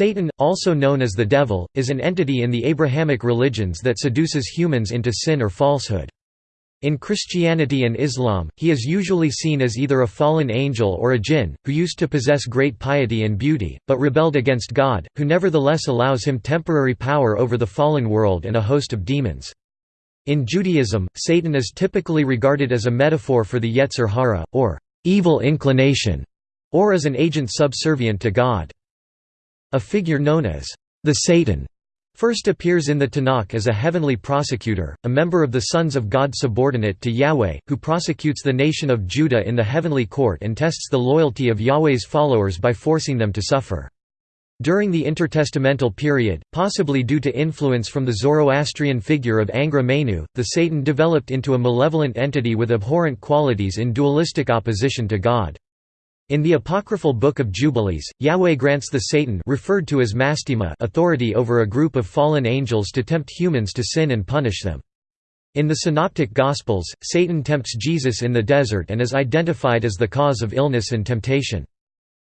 Satan, also known as the Devil, is an entity in the Abrahamic religions that seduces humans into sin or falsehood. In Christianity and Islam, he is usually seen as either a fallen angel or a jinn, who used to possess great piety and beauty, but rebelled against God, who nevertheless allows him temporary power over the fallen world and a host of demons. In Judaism, Satan is typically regarded as a metaphor for the Yetzer Hara, or evil inclination, or as an agent subservient to God. A figure known as the Satan first appears in the Tanakh as a heavenly prosecutor, a member of the sons of God subordinate to Yahweh, who prosecutes the nation of Judah in the heavenly court and tests the loyalty of Yahweh's followers by forcing them to suffer. During the intertestamental period, possibly due to influence from the Zoroastrian figure of Angra Mainyu, the Satan developed into a malevolent entity with abhorrent qualities in dualistic opposition to God. In the apocryphal Book of Jubilees, Yahweh grants the Satan referred to as Mastema authority over a group of fallen angels to tempt humans to sin and punish them. In the Synoptic Gospels, Satan tempts Jesus in the desert and is identified as the cause of illness and temptation.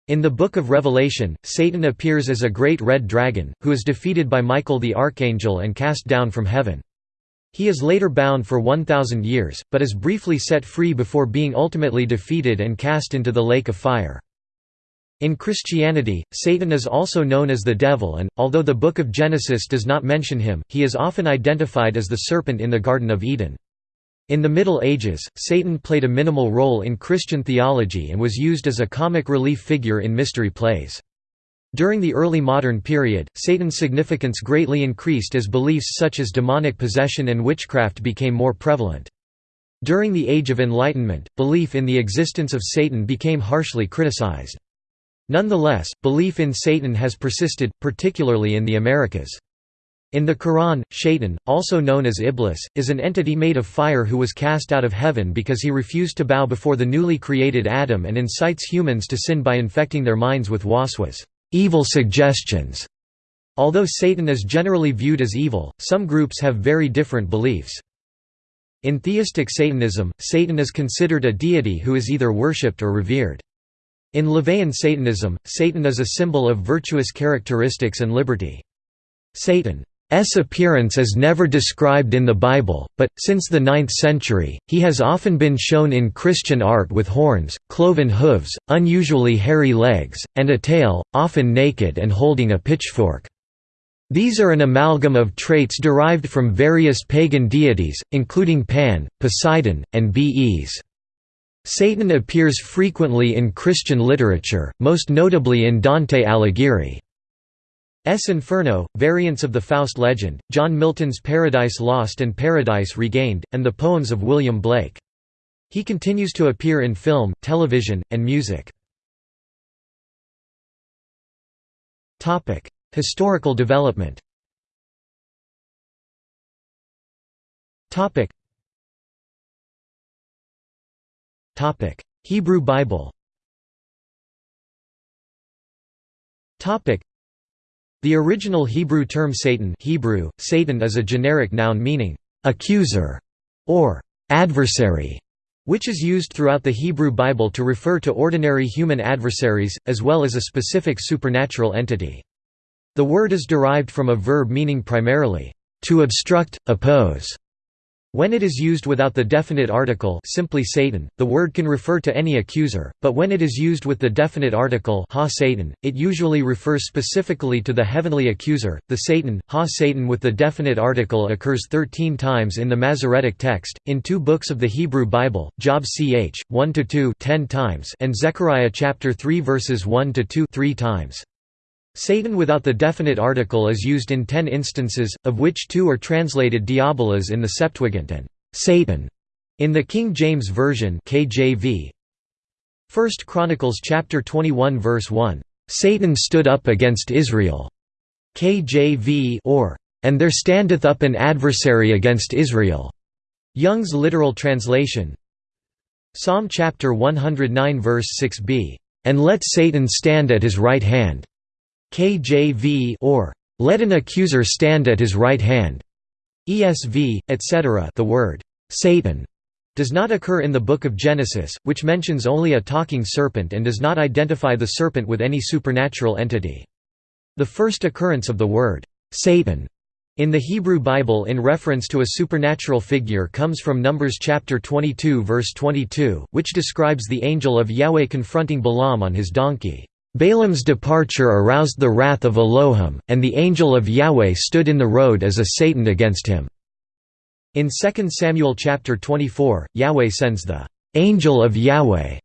In the Book of Revelation, Satan appears as a great red dragon, who is defeated by Michael the archangel and cast down from heaven. He is later bound for 1,000 years, but is briefly set free before being ultimately defeated and cast into the lake of fire. In Christianity, Satan is also known as the devil and, although the Book of Genesis does not mention him, he is often identified as the serpent in the Garden of Eden. In the Middle Ages, Satan played a minimal role in Christian theology and was used as a comic relief figure in mystery plays. During the early modern period, Satan's significance greatly increased as beliefs such as demonic possession and witchcraft became more prevalent. During the Age of Enlightenment, belief in the existence of Satan became harshly criticized. Nonetheless, belief in Satan has persisted, particularly in the Americas. In the Quran, Shaitan, also known as Iblis, is an entity made of fire who was cast out of heaven because he refused to bow before the newly created Adam and incites humans to sin by infecting their minds with waswas evil suggestions. Although Satan is generally viewed as evil, some groups have very different beliefs. In theistic Satanism, Satan is considered a deity who is either worshipped or revered. In LaVeyan Satanism, Satan is a symbol of virtuous characteristics and liberty. Satan appearance is never described in the Bible, but, since the 9th century, he has often been shown in Christian art with horns, cloven hooves, unusually hairy legs, and a tail, often naked and holding a pitchfork. These are an amalgam of traits derived from various pagan deities, including Pan, Poseidon, and Bes. Satan appears frequently in Christian literature, most notably in Dante Alighieri. S. Inferno, variants of the Faust legend, John Milton's Paradise Lost and Paradise Regained, and the poems of William Blake. He continues to appear in film, television, and music. Historical development Hebrew Bible the original Hebrew term Satan Hebrew, Satan is a generic noun meaning, "'accuser' or "'adversary' which is used throughout the Hebrew Bible to refer to ordinary human adversaries, as well as a specific supernatural entity. The word is derived from a verb meaning primarily, "'to obstruct, oppose' When it is used without the definite article simply Satan, the word can refer to any accuser, but when it is used with the definite article ha Satan, it usually refers specifically to the heavenly accuser. The Satan, ha Satan with the definite article occurs 13 times in the Masoretic text, in two books of the Hebrew Bible, Job ch. 1–2 10 times and Zechariah chapter 3 verses 1–2 3 times. Satan without the definite article is used in ten instances, of which two are translated diabolos in the Septuagint and Satan in the King James Version KJV. 1 Chronicles chapter 21 verse 1, "Satan stood up against Israel." KJV or "And there standeth up an adversary against Israel." Young's literal translation. Psalm chapter 109 verse 6b, "And let Satan stand at his right hand." KJV or let an accuser stand at his right hand. ESV, etc. The word Satan does not occur in the Book of Genesis, which mentions only a talking serpent and does not identify the serpent with any supernatural entity. The first occurrence of the word, Satan, in the Hebrew Bible in reference to a supernatural figure comes from Numbers chapter 22 verse 22, which describes the angel of Yahweh confronting Balaam on his donkey. Balaam's departure aroused the wrath of Elohim, and the angel of Yahweh stood in the road as a Satan against him. In 2 Samuel chapter 24, Yahweh sends the angel of Yahweh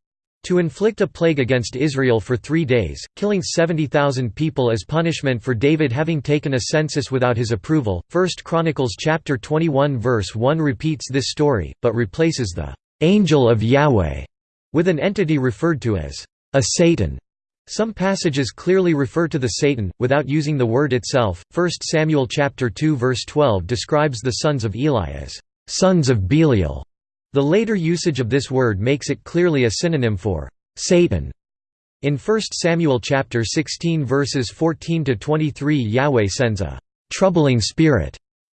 to inflict a plague against Israel for three days, killing 70,000 people as punishment for David having taken a census without his approval. 1 Chronicles chapter 21 verse 1 repeats this story, but replaces the angel of Yahweh with an entity referred to as a Satan. Some passages clearly refer to the Satan, without using the word itself. 1 Samuel chapter 2 verse 12 describes the sons of Eli as sons of Belial. The later usage of this word makes it clearly a synonym for Satan. In 1 Samuel chapter 16 verses 14 to 23 Yahweh sends a troubling spirit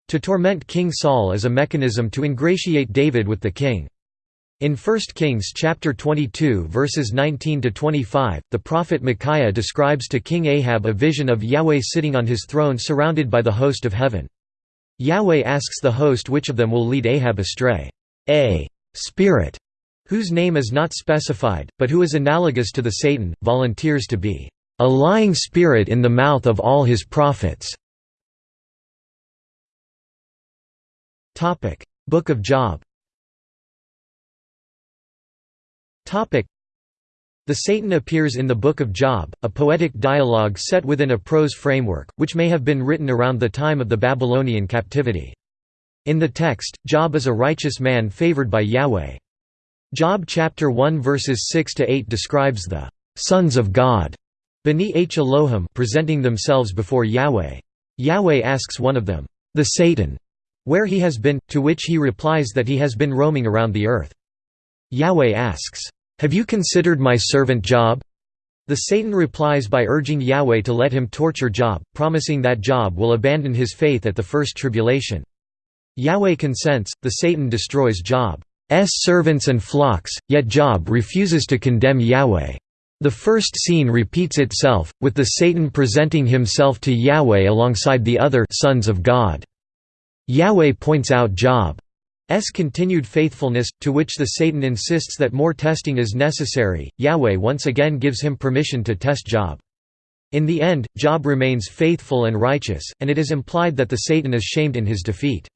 to torment King Saul as a mechanism to ingratiate David with the king. In 1 Kings chapter 22 verses 19 to 25, the prophet Micaiah describes to King Ahab a vision of Yahweh sitting on his throne surrounded by the host of heaven. Yahweh asks the host which of them will lead Ahab astray. A spirit, whose name is not specified, but who is analogous to the Satan, volunteers to be a lying spirit in the mouth of all his prophets. Book of Job the Satan appears in the Book of Job, a poetic dialogue set within a prose framework, which may have been written around the time of the Babylonian captivity. In the text, Job is a righteous man favored by Yahweh. Job chapter 1 verses 6 to 8 describes the sons of God B'nai H Elohim presenting themselves before Yahweh. Yahweh asks one of them, the Satan, where he has been, to which he replies that he has been roaming around the earth. Yahweh asks, "Have you considered my servant Job?" The Satan replies by urging Yahweh to let him torture Job, promising that Job will abandon his faith at the first tribulation. Yahweh consents, the Satan destroys Job's servants and flocks, yet Job refuses to condemn Yahweh. The first scene repeats itself, with the Satan presenting himself to Yahweh alongside the other sons of God. Yahweh points out Job's continued faithfulness, to which the Satan insists that more testing is necessary. Yahweh once again gives him permission to test Job. In the end, Job remains faithful and righteous, and it is implied that the Satan is shamed in his defeat.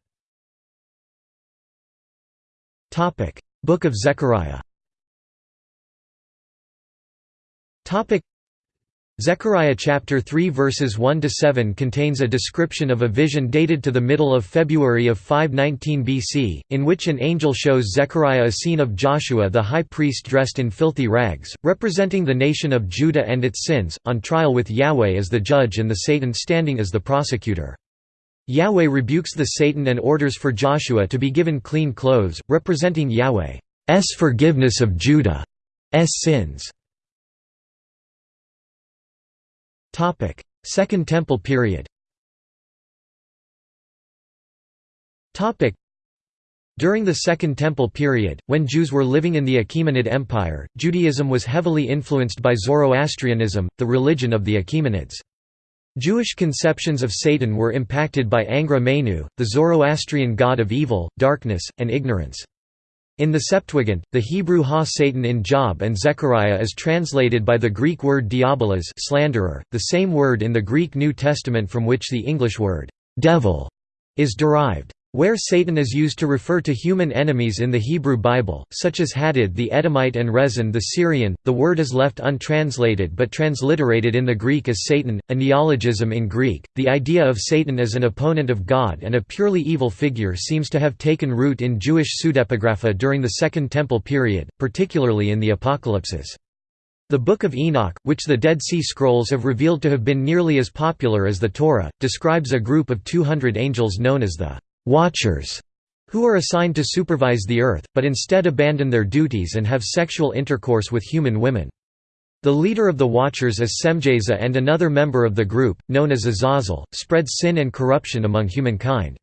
Book of Zechariah. Zechariah chapter 3 verses 1 to 7 contains a description of a vision dated to the middle of February of 519 BC, in which an angel shows Zechariah a scene of Joshua the high priest dressed in filthy rags, representing the nation of Judah and its sins, on trial with Yahweh as the judge and the Satan standing as the prosecutor. Yahweh rebukes the Satan and orders for Joshua to be given clean clothes, representing Yahweh's forgiveness of Judah's sins. Second Temple period during the Second Temple period, when Jews were living in the Achaemenid Empire, Judaism was heavily influenced by Zoroastrianism, the religion of the Achaemenids. Jewish conceptions of Satan were impacted by Angra Mainyu, the Zoroastrian god of evil, darkness, and ignorance. In the Septuagint, the Hebrew ha-Satan in Job and Zechariah is translated by the Greek word diabolos slanderer, the same word in the Greek New Testament from which the English word «devil» is derived. Where Satan is used to refer to human enemies in the Hebrew Bible, such as Hadad the Edomite and Rezin the Syrian, the word is left untranslated but transliterated in the Greek as Satan, a neologism in Greek. The idea of Satan as an opponent of God and a purely evil figure seems to have taken root in Jewish pseudepigrapha during the Second Temple period, particularly in the Apocalypses. The Book of Enoch, which the Dead Sea Scrolls have revealed to have been nearly as popular as the Torah, describes a group of 200 angels known as the Watchers, who are assigned to supervise the earth, but instead abandon their duties and have sexual intercourse with human women. The leader of the Watchers is Semjaza and another member of the group, known as Azazel, spreads sin and corruption among humankind.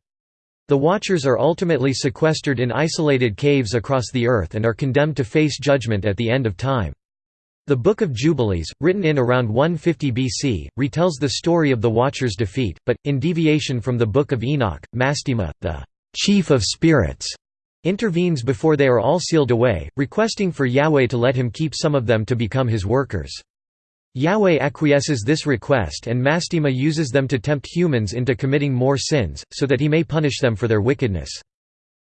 The Watchers are ultimately sequestered in isolated caves across the earth and are condemned to face judgment at the end of time. The Book of Jubilees, written in around 150 BC, retells the story of the Watcher's defeat, but, in deviation from the Book of Enoch, Mastema, the chief of spirits, intervenes before they are all sealed away, requesting for Yahweh to let him keep some of them to become his workers. Yahweh acquiesces this request and Mastema uses them to tempt humans into committing more sins, so that he may punish them for their wickedness.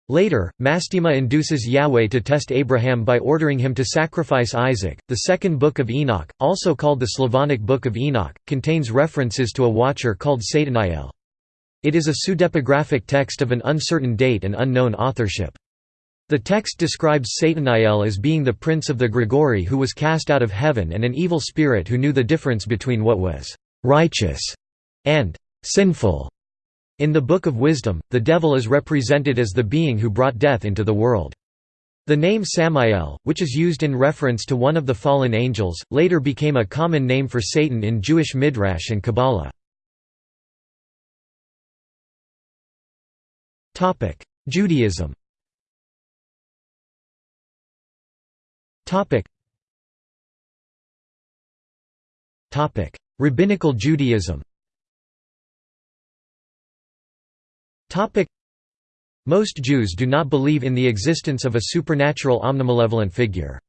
Later, Mastema induces Yahweh to test Abraham by ordering him to sacrifice Isaac. The second book of Enoch, also called the Slavonic Book of Enoch, contains references to a watcher called Sataniel. It is a pseudepigraphic text of an uncertain date and unknown authorship. The text describes Sataniel as being the prince of the Grigori who was cast out of heaven and an evil spirit who knew the difference between what was «righteous» and «sinful». In the Book of Wisdom, the devil is represented as the being who brought death into the world. The name Samael, which is used in reference to one of the fallen angels, later became a common name for Satan in Jewish Midrash and Kabbalah. Judaism Rabbinical Judaism. Most Jews do not believe in the existence of a supernatural omnimalevolent figure.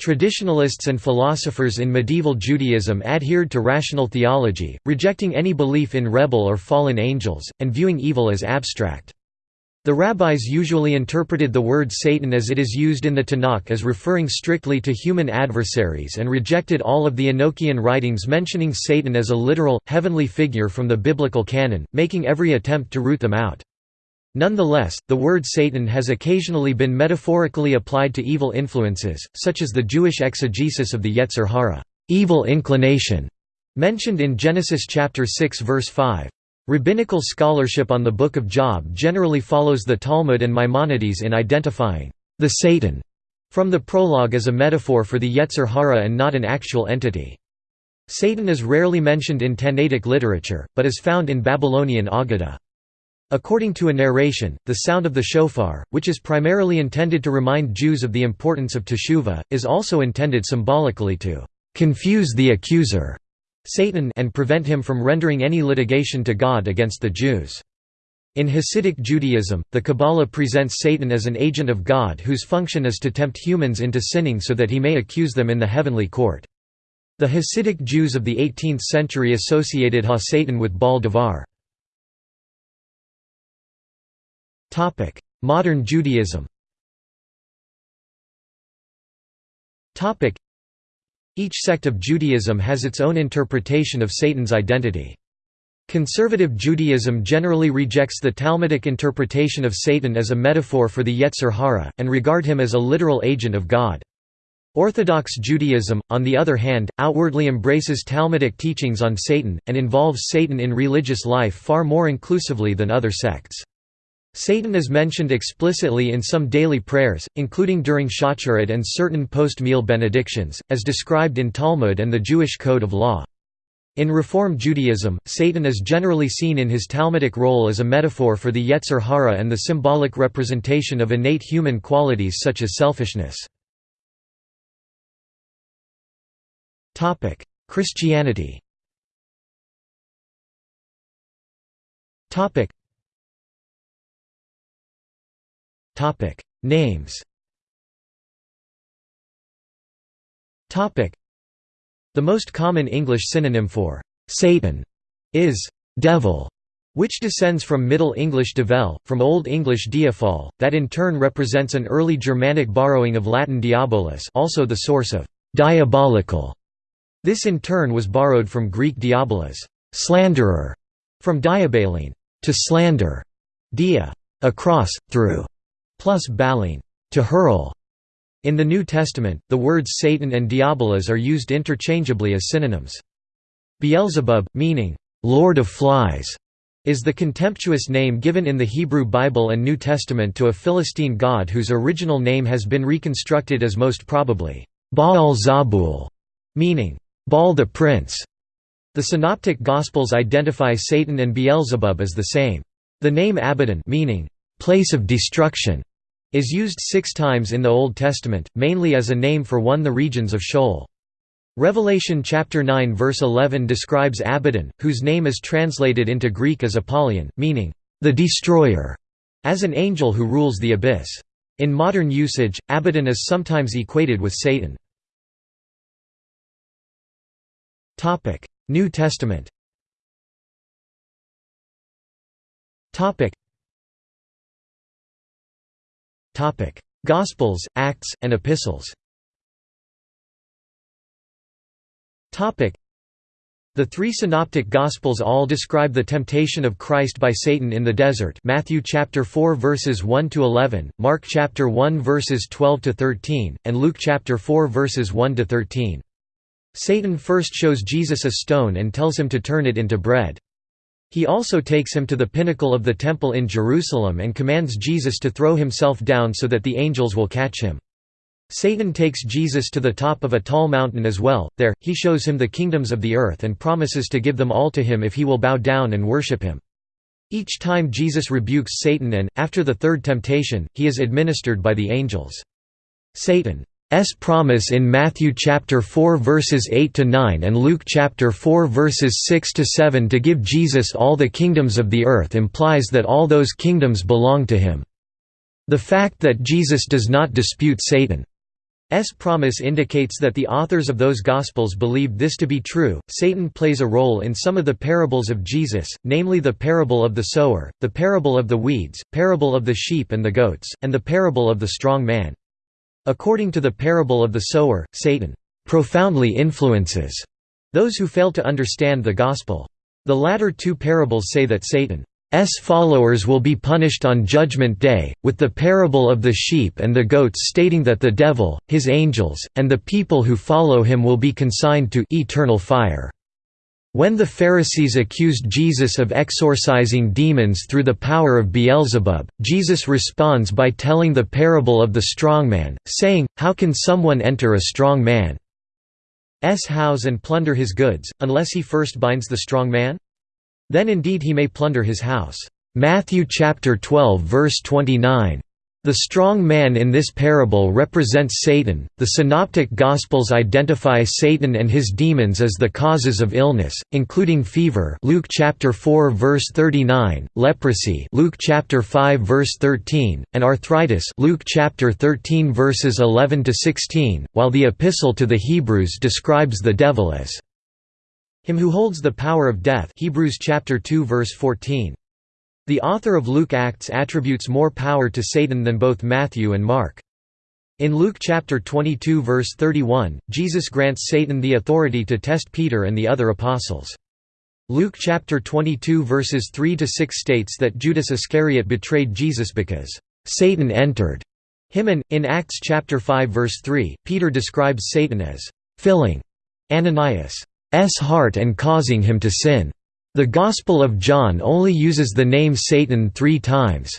Traditionalists and philosophers in medieval Judaism adhered to rational theology, rejecting any belief in rebel or fallen angels, and viewing evil as abstract. The rabbis usually interpreted the word Satan as it is used in the Tanakh as referring strictly to human adversaries and rejected all of the Enochian writings mentioning Satan as a literal, heavenly figure from the biblical canon, making every attempt to root them out. Nonetheless, the word Satan has occasionally been metaphorically applied to evil influences, such as the Jewish exegesis of the Yetzer Hara evil inclination", mentioned in Genesis chapter 6 verse 5. Rabbinical scholarship on the Book of Job generally follows the Talmud and Maimonides in identifying the Satan from the prologue as a metaphor for the Yetzer Hara and not an actual entity. Satan is rarely mentioned in Tannaitic literature, but is found in Babylonian Aggadah. According to a narration, the sound of the shofar, which is primarily intended to remind Jews of the importance of teshuvah, is also intended symbolically to confuse the accuser. Satan and prevent him from rendering any litigation to God against the Jews. In Hasidic Judaism, the Kabbalah presents Satan as an agent of God whose function is to tempt humans into sinning so that he may accuse them in the heavenly court. The Hasidic Jews of the 18th century associated Ha-Satan with Baal Davar. Modern Judaism each sect of Judaism has its own interpretation of Satan's identity. Conservative Judaism generally rejects the Talmudic interpretation of Satan as a metaphor for the Yetzer Hara, and regard him as a literal agent of God. Orthodox Judaism, on the other hand, outwardly embraces Talmudic teachings on Satan, and involves Satan in religious life far more inclusively than other sects. Satan is mentioned explicitly in some daily prayers, including during Shacharit and certain post-meal benedictions, as described in Talmud and the Jewish Code of Law. In Reform Judaism, Satan is generally seen in his Talmudic role as a metaphor for the Yetzer Hara and the symbolic representation of innate human qualities such as selfishness. Christianity Topic. Names. Topic. The most common English synonym for Satan is devil, which descends from Middle English devel, from Old English diafol, that in turn represents an early Germanic borrowing of Latin diabolus also the source of diabolical. This in turn was borrowed from Greek diabolos slanderer, from diabalene to slander, dia, across, through, plus balene to hurl. In the New Testament, the words Satan and diabolos are used interchangeably as synonyms. Beelzebub, meaning, Lord of Flies, is the contemptuous name given in the Hebrew Bible and New Testament to a Philistine god whose original name has been reconstructed as most probably, Baal Zabul, meaning, Baal the Prince. The Synoptic Gospels identify Satan and Beelzebub as the same. The name Abaddon meaning, place of destruction is used six times in the Old Testament, mainly as a name for one of the regions of Sheol. Revelation chapter 9 verse 11 describes Abaddon, whose name is translated into Greek as Apollyon, meaning, "...the destroyer", as an angel who rules the abyss. In modern usage, Abaddon is sometimes equated with Satan. New Testament Gospels, Acts, and Epistles the three synoptic gospels all describe the temptation of Christ by Satan in the desert. Matthew chapter 4 verses 1 to 11, Mark chapter 1 verses 12 to 13, and Luke chapter 4 verses 1 to 13. Satan first shows Jesus a stone and tells him to turn it into bread. He also takes him to the pinnacle of the temple in Jerusalem and commands Jesus to throw himself down so that the angels will catch him. Satan takes Jesus to the top of a tall mountain as well, there, he shows him the kingdoms of the earth and promises to give them all to him if he will bow down and worship him. Each time Jesus rebukes Satan and, after the third temptation, he is administered by the angels. Satan's promise in Matthew chapter 4 verses 8 to 9 and Luke chapter 4 verses 6 to 7 to give Jesus all the kingdoms of the earth implies that all those kingdoms belong to him. The fact that Jesus does not dispute Satan S promise indicates that the authors of those Gospels believed this to be true. Satan plays a role in some of the parables of Jesus, namely the parable of the sower, the parable of the weeds, parable of the sheep and the goats, and the parable of the strong man. According to the parable of the sower, Satan profoundly influences those who fail to understand the gospel. The latter two parables say that Satan followers will be punished on Judgment Day, with the parable of the sheep and the goats stating that the devil, his angels, and the people who follow him will be consigned to eternal fire. When the Pharisees accused Jesus of exorcising demons through the power of Beelzebub, Jesus responds by telling the parable of the strong man, saying, How can someone enter a strong man's house and plunder his goods, unless he first binds the strong man? Then indeed he may plunder his house. Matthew chapter 12 verse 29. The strong man in this parable represents Satan. The synoptic gospels identify Satan and his demons as the causes of illness, including fever, Luke chapter 4 verse 39, leprosy, Luke chapter 5 verse 13, and arthritis, Luke chapter 13 verses 11 to 16, while the epistle to the Hebrews describes the devil as him who holds the power of death Hebrews chapter 2 verse 14. The author of Luke Acts attributes more power to Satan than both Matthew and Mark. In Luke chapter 22 verse 31, Jesus grants Satan the authority to test Peter and the other apostles. Luke chapter 22 verses 3 to 6 states that Judas Iscariot betrayed Jesus because Satan entered him and in Acts chapter 5 verse 3, Peter describes Satan as filling Ananias heart and causing him to sin. The Gospel of John only uses the name Satan three times.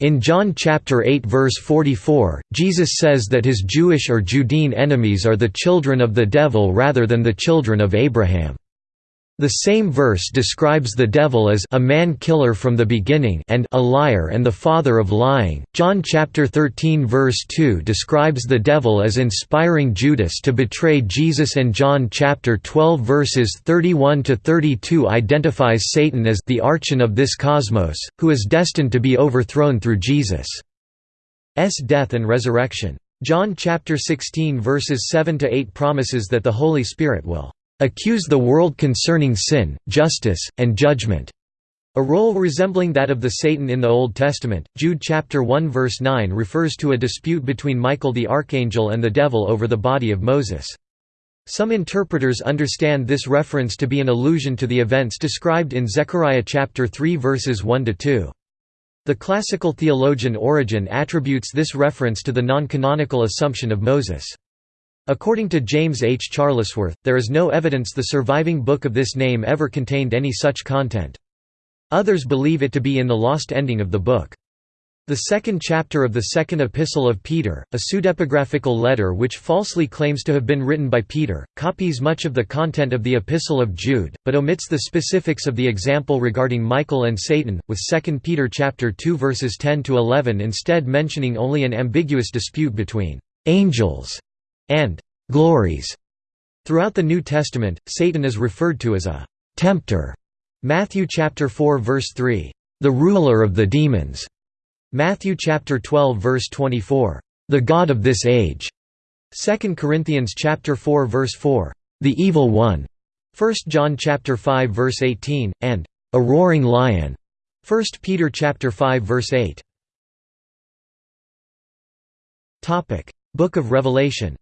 In John chapter 8 verse 44, Jesus says that his Jewish or Judean enemies are the children of the devil rather than the children of Abraham. The same verse describes the devil as a man-killer from the beginning and a liar and the father of lying. John chapter 13 verse 2 describes the devil as inspiring Judas to betray Jesus and John chapter 12 verses 31 to 32 identifies Satan as the archon of this cosmos, who is destined to be overthrown through Jesus' S death and resurrection. John chapter 16 verses 7 to 8 promises that the Holy Spirit will accuse the world concerning sin, justice, and judgment. A role resembling that of the Satan in the Old Testament, Jude chapter 1 verse 9 refers to a dispute between Michael the archangel and the devil over the body of Moses. Some interpreters understand this reference to be an allusion to the events described in Zechariah chapter 3 verses 1 to 2. The classical theologian Origen attributes this reference to the non-canonical assumption of Moses. According to James H. Charlesworth, there is no evidence the surviving book of this name ever contained any such content. Others believe it to be in the lost ending of the book. The second chapter of the second epistle of Peter, a pseudepigraphical letter which falsely claims to have been written by Peter, copies much of the content of the epistle of Jude, but omits the specifics of the example regarding Michael and Satan, with 2 Peter chapter 2 verses 10 to 11 instead mentioning only an ambiguous dispute between angels and glories. Throughout the New Testament, Satan is referred to as a tempter. Matthew chapter 4 verse 3, the ruler of the demons. Matthew chapter 12 verse 24, the god of this age. 2 Corinthians chapter 4 verse 4, the evil one. 1 John chapter 5 verse 18 and a roaring lion. 1 Peter chapter 5 verse 8. Topic: Book of Revelation.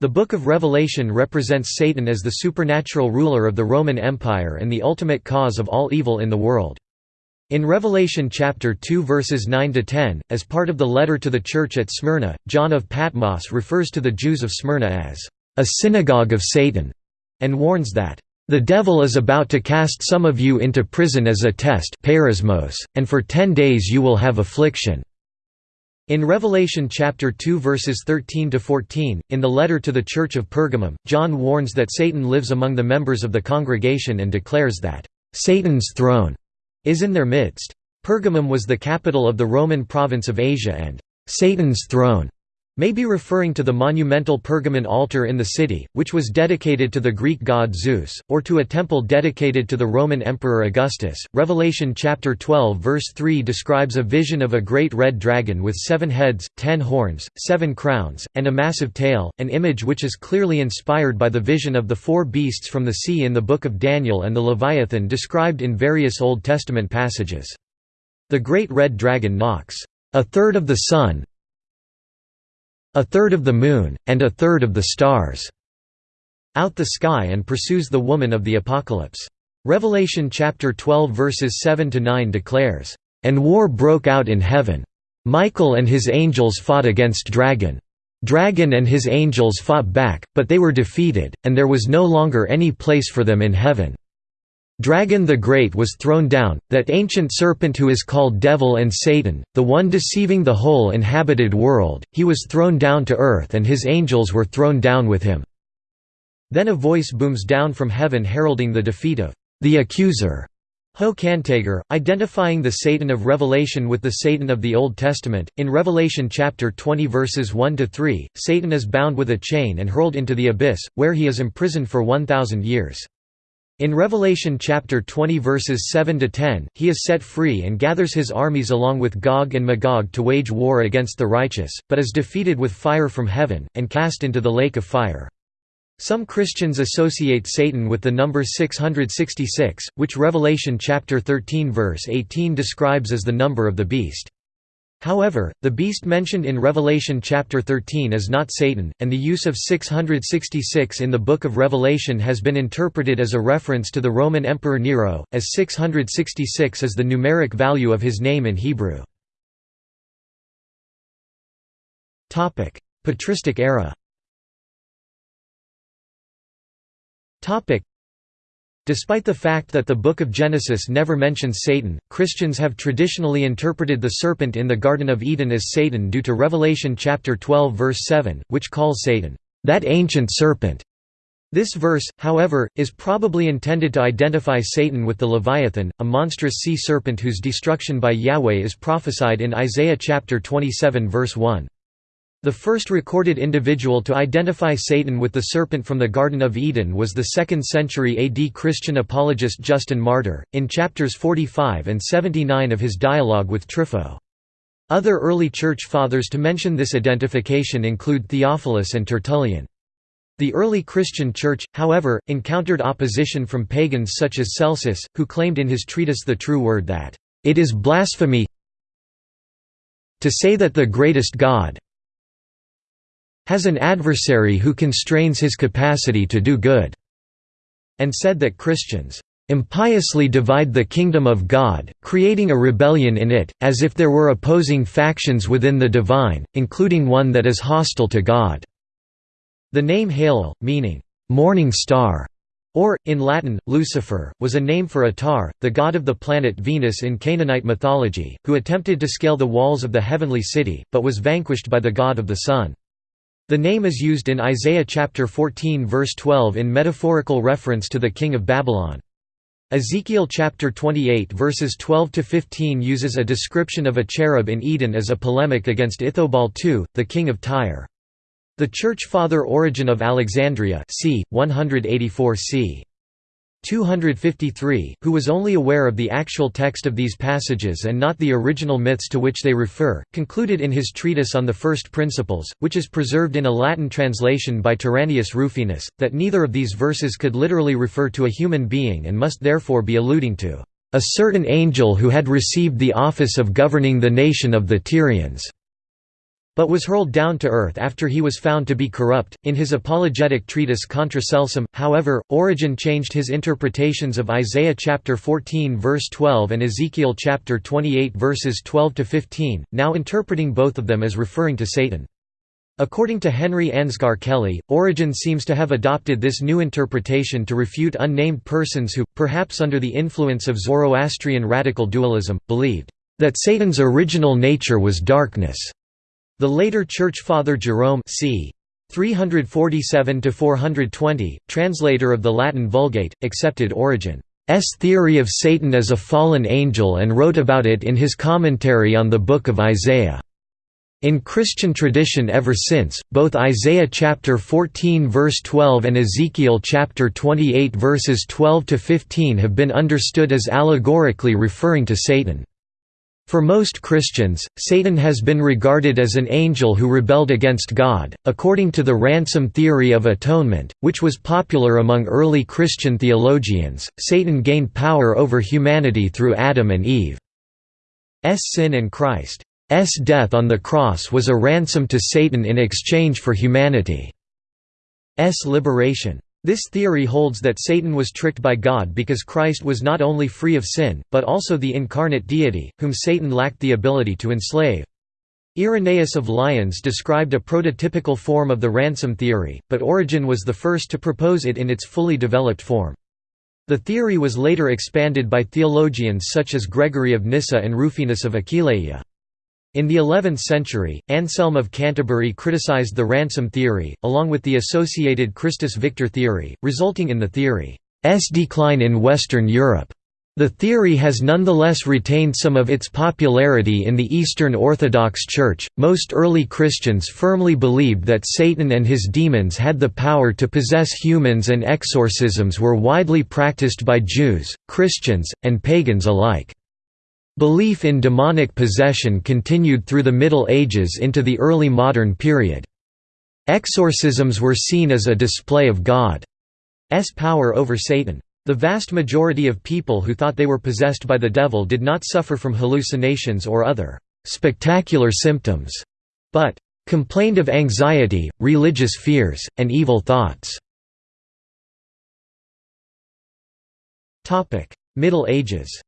The Book of Revelation represents Satan as the supernatural ruler of the Roman Empire and the ultimate cause of all evil in the world. In Revelation chapter 2 verses 9 to 10, as part of the letter to the church at Smyrna, John of Patmos refers to the Jews of Smyrna as a synagogue of Satan and warns that the devil is about to cast some of you into prison as a test and for 10 days you will have affliction. In Revelation chapter 2 verses 13 to 14, in the letter to the church of Pergamum, John warns that Satan lives among the members of the congregation and declares that Satan's throne is in their midst. Pergamum was the capital of the Roman province of Asia and Satan's throne may be referring to the monumental Pergamon altar in the city, which was dedicated to the Greek god Zeus, or to a temple dedicated to the Roman Emperor Augustus. Revelation chapter 12 verse 3 describes a vision of a great red dragon with seven heads, ten horns, seven crowns, and a massive tail, an image which is clearly inspired by the vision of the four beasts from the sea in the book of Daniel and the Leviathan described in various Old Testament passages. The great red dragon knocks a third of the sun, a third of the moon, and a third of the stars out the sky and pursues the woman of the Apocalypse. Revelation chapter 12 verses 7 to 9 declares, "And war broke out in heaven. Michael and his angels fought against Dragon. Dragon and his angels fought back, but they were defeated, and there was no longer any place for them in heaven." Dragon the Great was thrown down, that ancient serpent who is called Devil and Satan, the one deceiving the whole inhabited world, he was thrown down to earth and his angels were thrown down with him." Then a voice booms down from heaven heralding the defeat of the accuser. Ho Kategor, identifying the Satan of Revelation with the Satan of the Old Testament. In Revelation chapter 20 verses 1 to 3, Satan is bound with a chain and hurled into the abyss, where he is imprisoned for 1000 years. In Revelation chapter 20 verses 7 to 10, he is set free and gathers his armies along with Gog and Magog to wage war against the righteous, but is defeated with fire from heaven and cast into the lake of fire. Some Christians associate Satan with the number 666, which Revelation chapter 13 verse 18 describes as the number of the beast. However, the beast mentioned in Revelation chapter 13 is not Satan, and the use of 666 in the Book of Revelation has been interpreted as a reference to the Roman Emperor Nero, as 666 is the numeric value of his name in Hebrew. Patristic era Despite the fact that the Book of Genesis never mentions Satan, Christians have traditionally interpreted the serpent in the Garden of Eden as Satan due to Revelation chapter 12 verse 7, which calls Satan, "...that ancient serpent." This verse, however, is probably intended to identify Satan with the Leviathan, a monstrous sea serpent whose destruction by Yahweh is prophesied in Isaiah chapter 27 verse 1. The first recorded individual to identify Satan with the serpent from the Garden of Eden was the 2nd century AD Christian apologist Justin Martyr, in chapters 45 and 79 of his dialogue with Trypho. Other early Church Fathers to mention this identification include Theophilus and Tertullian. The early Christian Church, however, encountered opposition from pagans such as Celsus, who claimed in his treatise The True Word that, "...it is blasphemy to say that the greatest God, has an adversary who constrains his capacity to do good", and said that Christians impiously divide the kingdom of God, creating a rebellion in it, as if there were opposing factions within the divine, including one that is hostile to God." The name Halel, meaning, "'morning star' or, in Latin, Lucifer, was a name for Attar, the god of the planet Venus in Canaanite mythology, who attempted to scale the walls of the heavenly city, but was vanquished by the god of the sun. The name is used in Isaiah chapter 14 verse 12 in metaphorical reference to the king of Babylon. Ezekiel chapter 28 verses 12 to 15 uses a description of a cherub in Eden as a polemic against Ithobal II, the king of Tyre. The Church Father Origen of Alexandria, c. 184 c. 253, who was only aware of the actual text of these passages and not the original myths to which they refer, concluded in his treatise on the first principles, which is preserved in a Latin translation by Tyrannius Rufinus, that neither of these verses could literally refer to a human being and must therefore be alluding to a certain angel who had received the office of governing the nation of the Tyrians but was hurled down to earth after he was found to be corrupt. In his apologetic treatise Contra Celsum, however, Origen changed his interpretations of Isaiah chapter 14 verse 12 and Ezekiel chapter 28 verses 12 to 15, now interpreting both of them as referring to Satan. According to Henry Ansgar Kelly, Origen seems to have adopted this new interpretation to refute unnamed persons who, perhaps under the influence of Zoroastrian radical dualism, believed that Satan's original nature was darkness. The later Church Father Jerome c. 347–420, translator of the Latin Vulgate, accepted Origen's theory of Satan as a fallen angel and wrote about it in his commentary on the Book of Isaiah. In Christian tradition ever since, both Isaiah chapter 14 verse 12 and Ezekiel chapter 28 verses 12 to 15 have been understood as allegorically referring to Satan. For most Christians, Satan has been regarded as an angel who rebelled against God. According to the ransom theory of atonement, which was popular among early Christian theologians, Satan gained power over humanity through Adam and Eve's sin and Christ's death on the cross was a ransom to Satan in exchange for humanity's liberation. This theory holds that Satan was tricked by God because Christ was not only free of sin, but also the incarnate deity, whom Satan lacked the ability to enslave. Irenaeus of Lyons described a prototypical form of the ransom theory, but Origen was the first to propose it in its fully developed form. The theory was later expanded by theologians such as Gregory of Nyssa and Rufinus of Aquileia. In the 11th century, Anselm of Canterbury criticized the ransom theory, along with the associated Christus Victor theory, resulting in the theory's decline in Western Europe. The theory has nonetheless retained some of its popularity in the Eastern Orthodox Church. Most early Christians firmly believed that Satan and his demons had the power to possess humans, and exorcisms were widely practiced by Jews, Christians, and pagans alike. Belief in demonic possession continued through the Middle Ages into the early modern period. Exorcisms were seen as a display of God's power over Satan. The vast majority of people who thought they were possessed by the devil did not suffer from hallucinations or other spectacular symptoms, but complained of anxiety, religious fears, and evil thoughts. Middle Ages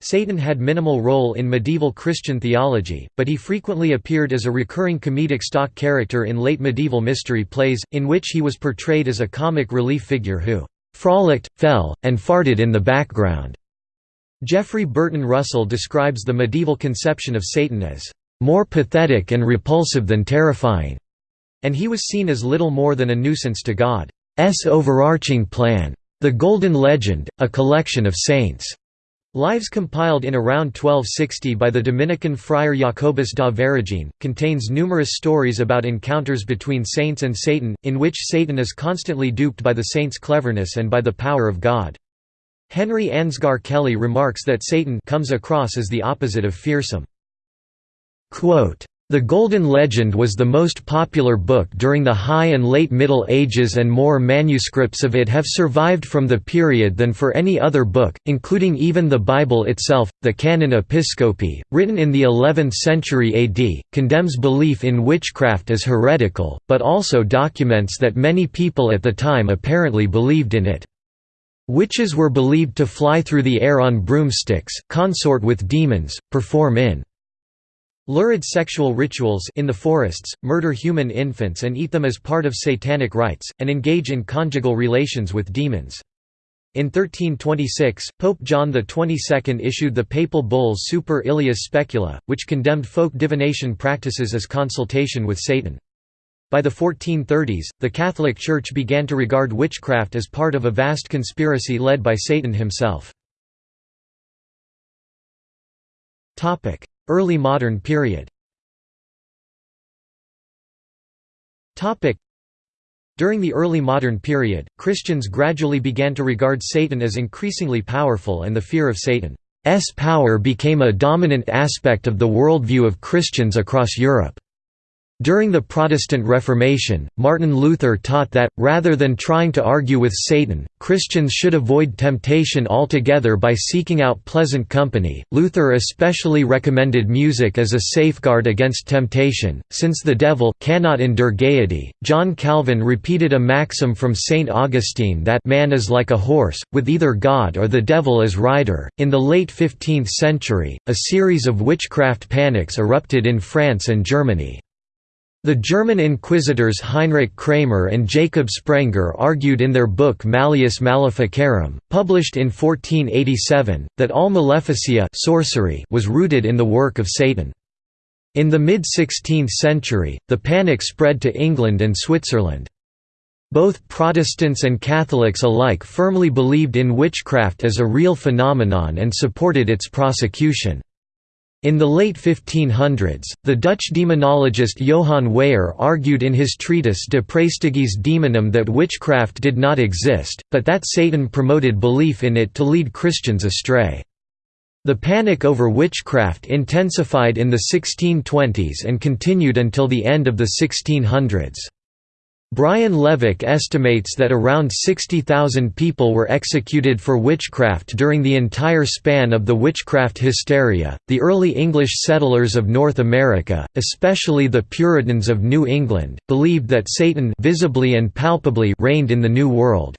Satan had minimal role in medieval Christian theology, but he frequently appeared as a recurring comedic stock character in late medieval mystery plays, in which he was portrayed as a comic relief figure who "...frolicked, fell, and farted in the background." Jeffrey Burton Russell describes the medieval conception of Satan as "...more pathetic and repulsive than terrifying," and he was seen as little more than a nuisance to God's overarching plan. The Golden Legend, a collection of saints' lives compiled in around 1260 by the Dominican friar Jacobus da Voragine, contains numerous stories about encounters between saints and Satan, in which Satan is constantly duped by the saint's cleverness and by the power of God. Henry Ansgar Kelly remarks that Satan comes across as the opposite of fearsome. Quote, the Golden Legend was the most popular book during the High and Late Middle Ages and more manuscripts of it have survived from the period than for any other book, including even the Bible itself. The Canon Episcopi, written in the 11th century AD, condemns belief in witchcraft as heretical, but also documents that many people at the time apparently believed in it. Witches were believed to fly through the air on broomsticks, consort with demons, perform in Lurid sexual rituals in the forests, murder human infants and eat them as part of satanic rites, and engage in conjugal relations with demons. In 1326, Pope John XXII issued the papal bull Super Illius Specula, which condemned folk divination practices as consultation with Satan. By the 1430s, the Catholic Church began to regard witchcraft as part of a vast conspiracy led by Satan himself. Early modern period During the early modern period, Christians gradually began to regard Satan as increasingly powerful and the fear of Satan's power became a dominant aspect of the worldview of Christians across Europe. During the Protestant Reformation, Martin Luther taught that, rather than trying to argue with Satan, Christians should avoid temptation altogether by seeking out pleasant company. Luther especially recommended music as a safeguard against temptation, since the devil cannot endure gaiety. John Calvin repeated a maxim from St. Augustine that man is like a horse, with either God or the devil as rider. In the late 15th century, a series of witchcraft panics erupted in France and Germany. The German inquisitors Heinrich Kramer and Jacob Sprenger argued in their book Malleus Maleficarum, published in 1487, that all maleficia sorcery was rooted in the work of Satan. In the mid-16th century, the panic spread to England and Switzerland. Both Protestants and Catholics alike firmly believed in witchcraft as a real phenomenon and supported its prosecution. In the late 1500s, the Dutch demonologist Johann Weyer argued in his treatise De Praestigiis Daemonum that witchcraft did not exist, but that Satan promoted belief in it to lead Christians astray. The panic over witchcraft intensified in the 1620s and continued until the end of the 1600s. Brian Levack estimates that around 60,000 people were executed for witchcraft during the entire span of the witchcraft hysteria. The early English settlers of North America, especially the Puritans of New England, believed that Satan visibly and palpably reigned in the New World.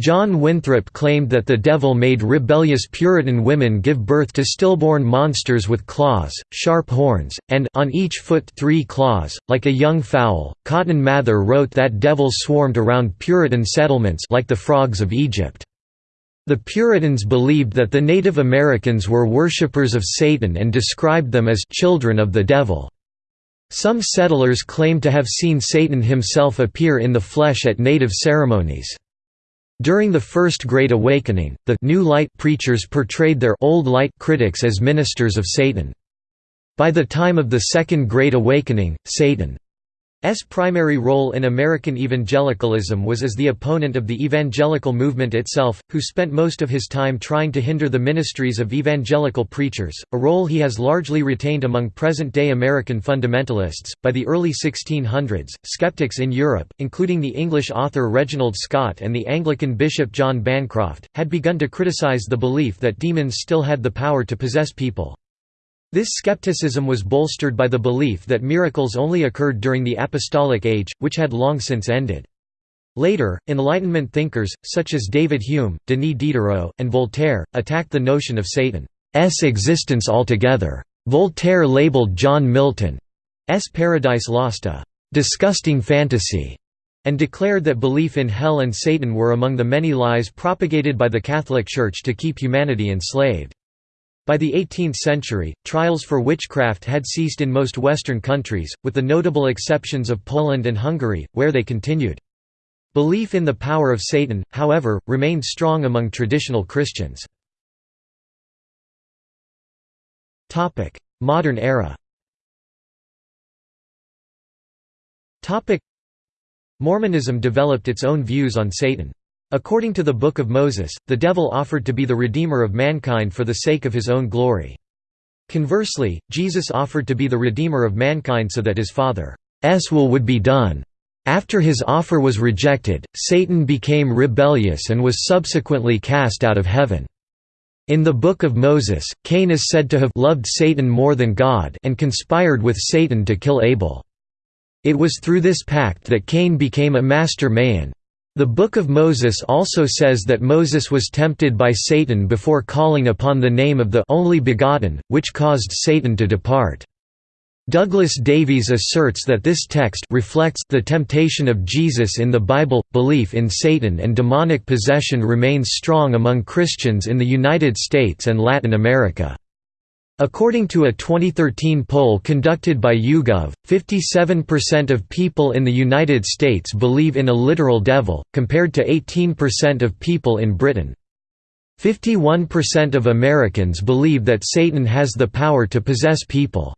John Winthrop claimed that the devil made rebellious Puritan women give birth to stillborn monsters with claws, sharp horns, and on each foot three claws, like a young fowl. Cotton Mather wrote that devils swarmed around Puritan settlements like the frogs of Egypt. The Puritans believed that the Native Americans were worshippers of Satan and described them as children of the devil. Some settlers claimed to have seen Satan himself appear in the flesh at native ceremonies. During the First Great Awakening, the New Light preachers portrayed their Old Light critics as ministers of Satan. By the time of the Second Great Awakening, Satan S. primary role in American evangelicalism was as the opponent of the evangelical movement itself, who spent most of his time trying to hinder the ministries of evangelical preachers, a role he has largely retained among present day American fundamentalists. By the early 1600s, skeptics in Europe, including the English author Reginald Scot and the Anglican bishop John Bancroft, had begun to criticize the belief that demons still had the power to possess people. This skepticism was bolstered by the belief that miracles only occurred during the Apostolic Age, which had long since ended. Later, Enlightenment thinkers, such as David Hume, Denis Diderot, and Voltaire, attacked the notion of Satan's existence altogether. Voltaire labeled John Milton's Paradise Lost a «disgusting fantasy» and declared that belief in hell and Satan were among the many lies propagated by the Catholic Church to keep humanity enslaved. By the 18th century, trials for witchcraft had ceased in most Western countries, with the notable exceptions of Poland and Hungary, where they continued. Belief in the power of Satan, however, remained strong among traditional Christians. Modern era Mormonism developed its own views on Satan. According to the Book of Moses, the devil offered to be the redeemer of mankind for the sake of his own glory. Conversely, Jesus offered to be the redeemer of mankind so that his Father's will would be done. After his offer was rejected, Satan became rebellious and was subsequently cast out of heaven. In the Book of Moses, Cain is said to have loved Satan more than God and conspired with Satan to kill Abel. It was through this pact that Cain became a master Mahan, the Book of Moses also says that Moses was tempted by Satan before calling upon the name of the only begotten, which caused Satan to depart. Douglas Davies asserts that this text reflects the temptation of Jesus in the Bible. Belief in Satan and demonic possession remains strong among Christians in the United States and Latin America. According to a 2013 poll conducted by YouGov, 57% of people in the United States believe in a literal devil, compared to 18% of people in Britain. 51% of Americans believe that Satan has the power to possess people.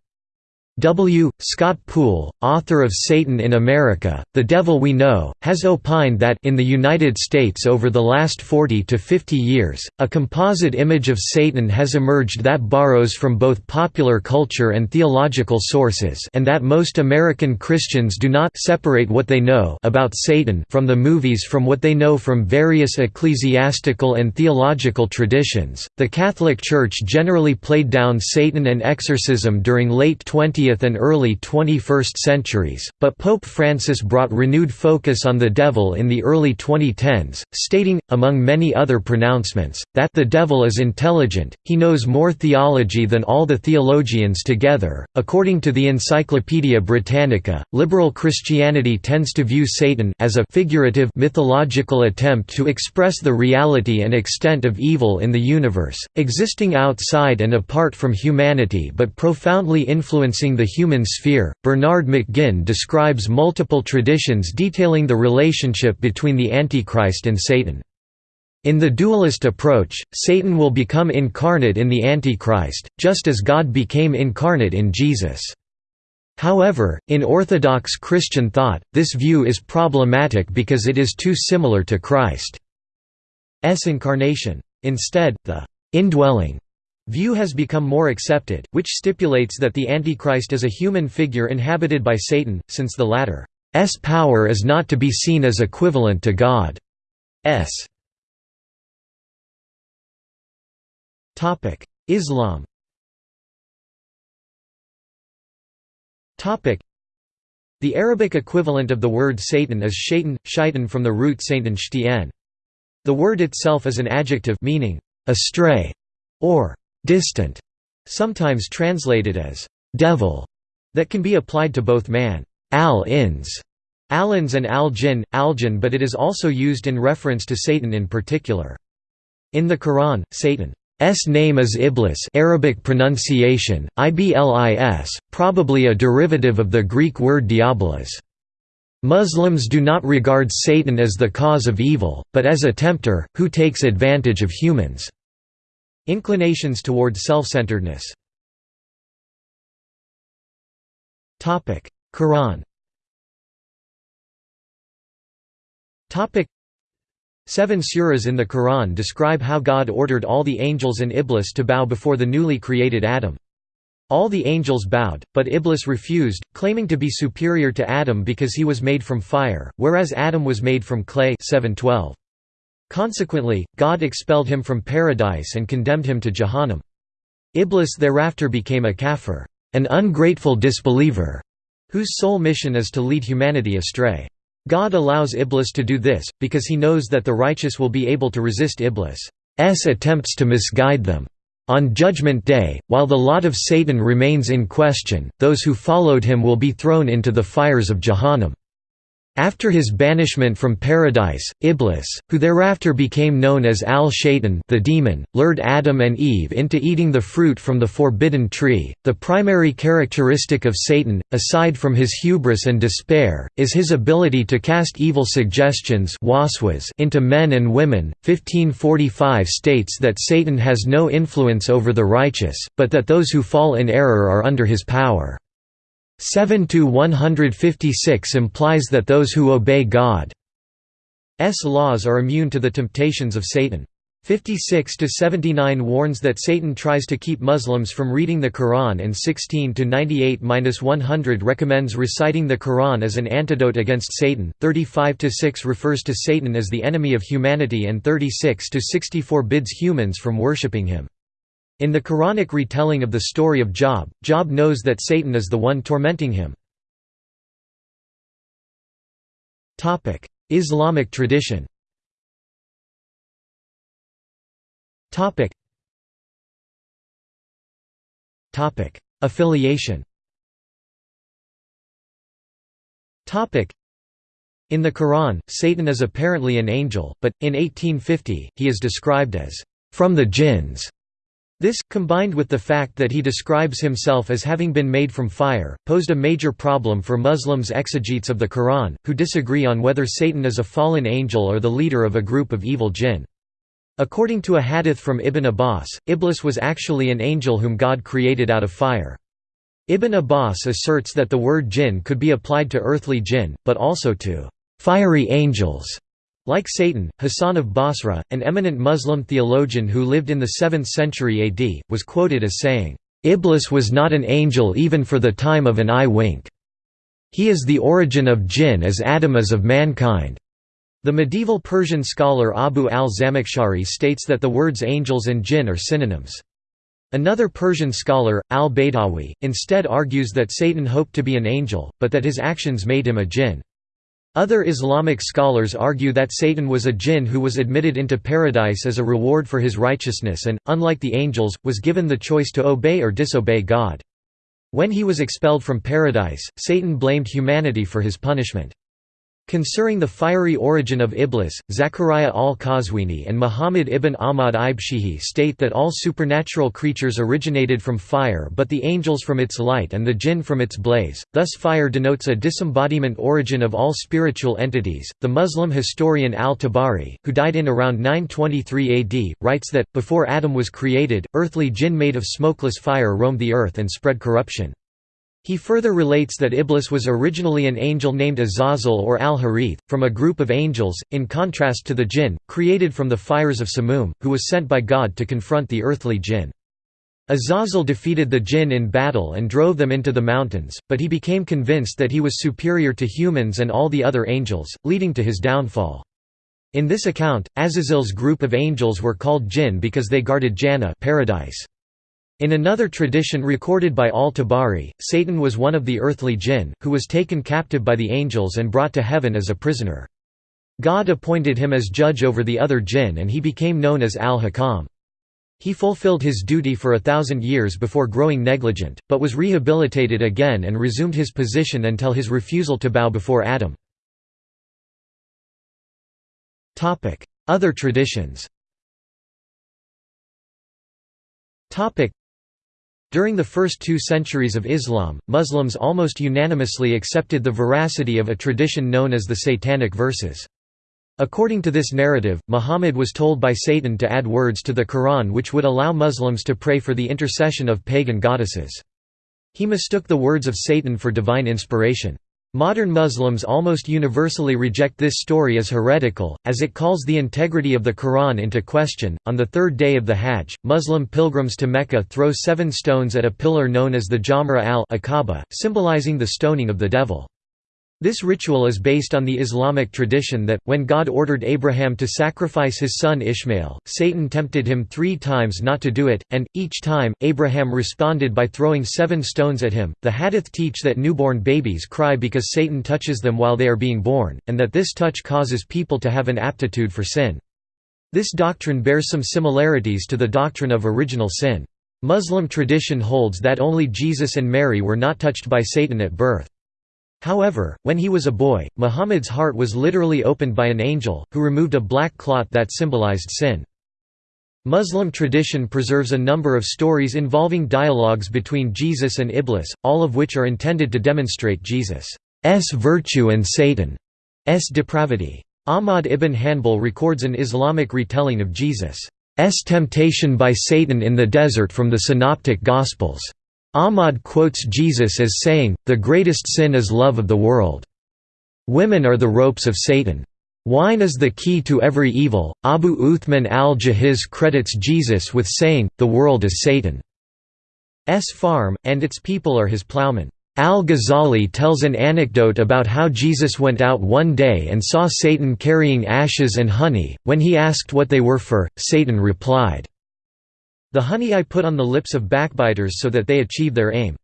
W. Scott Poole, author of Satan in America, The Devil We Know, has opined that in the United States over the last 40 to 50 years, a composite image of Satan has emerged that borrows from both popular culture and theological sources and that most American Christians do not separate what they know about Satan from the movies from what they know from various ecclesiastical and theological traditions. The Catholic Church generally played down Satan and exorcism during late 20th 20th and early 21st centuries, but Pope Francis brought renewed focus on the devil in the early 2010s, stating, among many other pronouncements, that the devil is intelligent, he knows more theology than all the theologians together. According to the Encyclopaedia Britannica, liberal Christianity tends to view Satan as a figurative mythological attempt to express the reality and extent of evil in the universe, existing outside and apart from humanity but profoundly influencing the human sphere. Bernard McGinn describes multiple traditions detailing the relationship between the Antichrist and Satan. In the dualist approach, Satan will become incarnate in the Antichrist, just as God became incarnate in Jesus. However, in Orthodox Christian thought, this view is problematic because it is too similar to Christ's incarnation. Instead, the indwelling View has become more accepted, which stipulates that the Antichrist is a human figure inhabited by Satan, since the latter's power is not to be seen as equivalent to God's. Islam The Arabic equivalent of the word Satan is shaitan, shaitan from the root satan shtien. The word itself is an adjective meaning, astray, or distant, sometimes translated as devil, that can be applied to both man al-ins, al-ins and al-jinn, al-jinn but it is also used in reference to Satan in particular. In the Quran, Satan's name is Iblis Arabic pronunciation, Iblis, probably a derivative of the Greek word diabolos. Muslims do not regard Satan as the cause of evil, but as a tempter, who takes advantage of humans. Inclinations toward self-centeredness Quran Seven suras in the Quran describe how God ordered all the angels and Iblis to bow before the newly created Adam. All the angels bowed, but Iblis refused, claiming to be superior to Adam because he was made from fire, whereas Adam was made from clay 712. Consequently, God expelled him from paradise and condemned him to Jahannam. Iblis thereafter became a kafir, an ungrateful disbeliever, whose sole mission is to lead humanity astray. God allows Iblis to do this, because he knows that the righteous will be able to resist Iblis' attempts to misguide them. On Judgment Day, while the lot of Satan remains in question, those who followed him will be thrown into the fires of Jahannam. After his banishment from paradise, Iblis, who thereafter became known as Al-Shaytan the demon, lured Adam and Eve into eating the fruit from the forbidden tree. The primary characteristic of Satan, aside from his hubris and despair, is his ability to cast evil suggestions into men and women. 1545 states that Satan has no influence over the righteous, but that those who fall in error are under his power. 7 to 156 implies that those who obey God's laws are immune to the temptations of Satan. 56 to 79 warns that Satan tries to keep Muslims from reading the Quran and 16 to 98-100 recommends reciting the Quran as an antidote against Satan. 35 to 6 refers to Satan as the enemy of humanity and 36 to 64 bids humans from worshipping him. In the Quranic retelling of the story of Job, Job knows that Satan is the one tormenting him. Islamic tradition. Affiliation. In the Quran, Satan is apparently an angel, but, in 1850, he is described as, "...from the jinns", This, combined with the fact that he describes himself as having been made from fire, posed a major problem for Muslims exegetes of the Quran, who disagree on whether Satan is a fallen angel or the leader of a group of evil jinn. According to a hadith from Ibn Abbas, Iblis was actually an angel whom God created out of fire. Ibn Abbas asserts that the word jinn could be applied to earthly jinn, but also to fiery angels. Like Satan, Hassan of Basra, an eminent Muslim theologian who lived in the 7th century AD, was quoted as saying, "'Iblis was not an angel even for the time of an eye wink. He is the origin of jinn as Adam is of mankind." The medieval Persian scholar Abu al-Zamakhshari states that the words angels and jinn are synonyms. Another Persian scholar, al-Baydawi, instead argues that Satan hoped to be an angel, but that his actions made him a jinn. Other Islamic scholars argue that Satan was a jinn who was admitted into paradise as a reward for his righteousness and, unlike the angels, was given the choice to obey or disobey God. When he was expelled from paradise, Satan blamed humanity for his punishment. Concerning the fiery origin of Iblis, Zachariah al-Qazwini and Muhammad ibn Ahmad Ibshihi state that all supernatural creatures originated from fire but the angels from its light and the jinn from its blaze, thus fire denotes a disembodiment origin of all spiritual entities. The Muslim historian al-Tabari, who died in around 923 AD, writes that, before Adam was created, earthly jinn made of smokeless fire roamed the earth and spread corruption. He further relates that Iblis was originally an angel named Azazel or Al-Harith, from a group of angels, in contrast to the jinn, created from the fires of Samum, who was sent by God to confront the earthly jinn. Azazel defeated the jinn in battle and drove them into the mountains, but he became convinced that he was superior to humans and all the other angels, leading to his downfall. In this account, Azazel's group of angels were called jinn because they guarded Jannah paradise. In another tradition recorded by al-Tabari, Satan was one of the earthly jinn, who was taken captive by the angels and brought to heaven as a prisoner. God appointed him as judge over the other jinn and he became known as al-Hakam. He fulfilled his duty for a thousand years before growing negligent, but was rehabilitated again and resumed his position until his refusal to bow before Adam. Other traditions during the first two centuries of Islam, Muslims almost unanimously accepted the veracity of a tradition known as the Satanic verses. According to this narrative, Muhammad was told by Satan to add words to the Quran which would allow Muslims to pray for the intercession of pagan goddesses. He mistook the words of Satan for divine inspiration. Modern Muslims almost universally reject this story as heretical, as it calls the integrity of the Quran into question. On the third day of the Hajj, Muslim pilgrims to Mecca throw seven stones at a pillar known as the Jamra al-Aqaba, symbolizing the stoning of the devil. This ritual is based on the Islamic tradition that, when God ordered Abraham to sacrifice his son Ishmael, Satan tempted him three times not to do it, and, each time, Abraham responded by throwing seven stones at him. The Hadith teach that newborn babies cry because Satan touches them while they are being born, and that this touch causes people to have an aptitude for sin. This doctrine bears some similarities to the doctrine of original sin. Muslim tradition holds that only Jesus and Mary were not touched by Satan at birth. However, when he was a boy, Muhammad's heart was literally opened by an angel, who removed a black clot that symbolized sin. Muslim tradition preserves a number of stories involving dialogues between Jesus and Iblis, all of which are intended to demonstrate Jesus' virtue and Satan's depravity. Ahmad ibn Hanbal records an Islamic retelling of Jesus' temptation by Satan in the desert from the Synoptic Gospels. Ahmad quotes Jesus as saying, the greatest sin is love of the world. Women are the ropes of Satan. Wine is the key to every evil. Abu Uthman al-Jahiz credits Jesus with saying, the world is Satan's farm, and its people are his plowmen. Al-Ghazali tells an anecdote about how Jesus went out one day and saw Satan carrying ashes and honey. When he asked what they were for, Satan replied, the honey I put on the lips of backbiters so that they achieve their aim.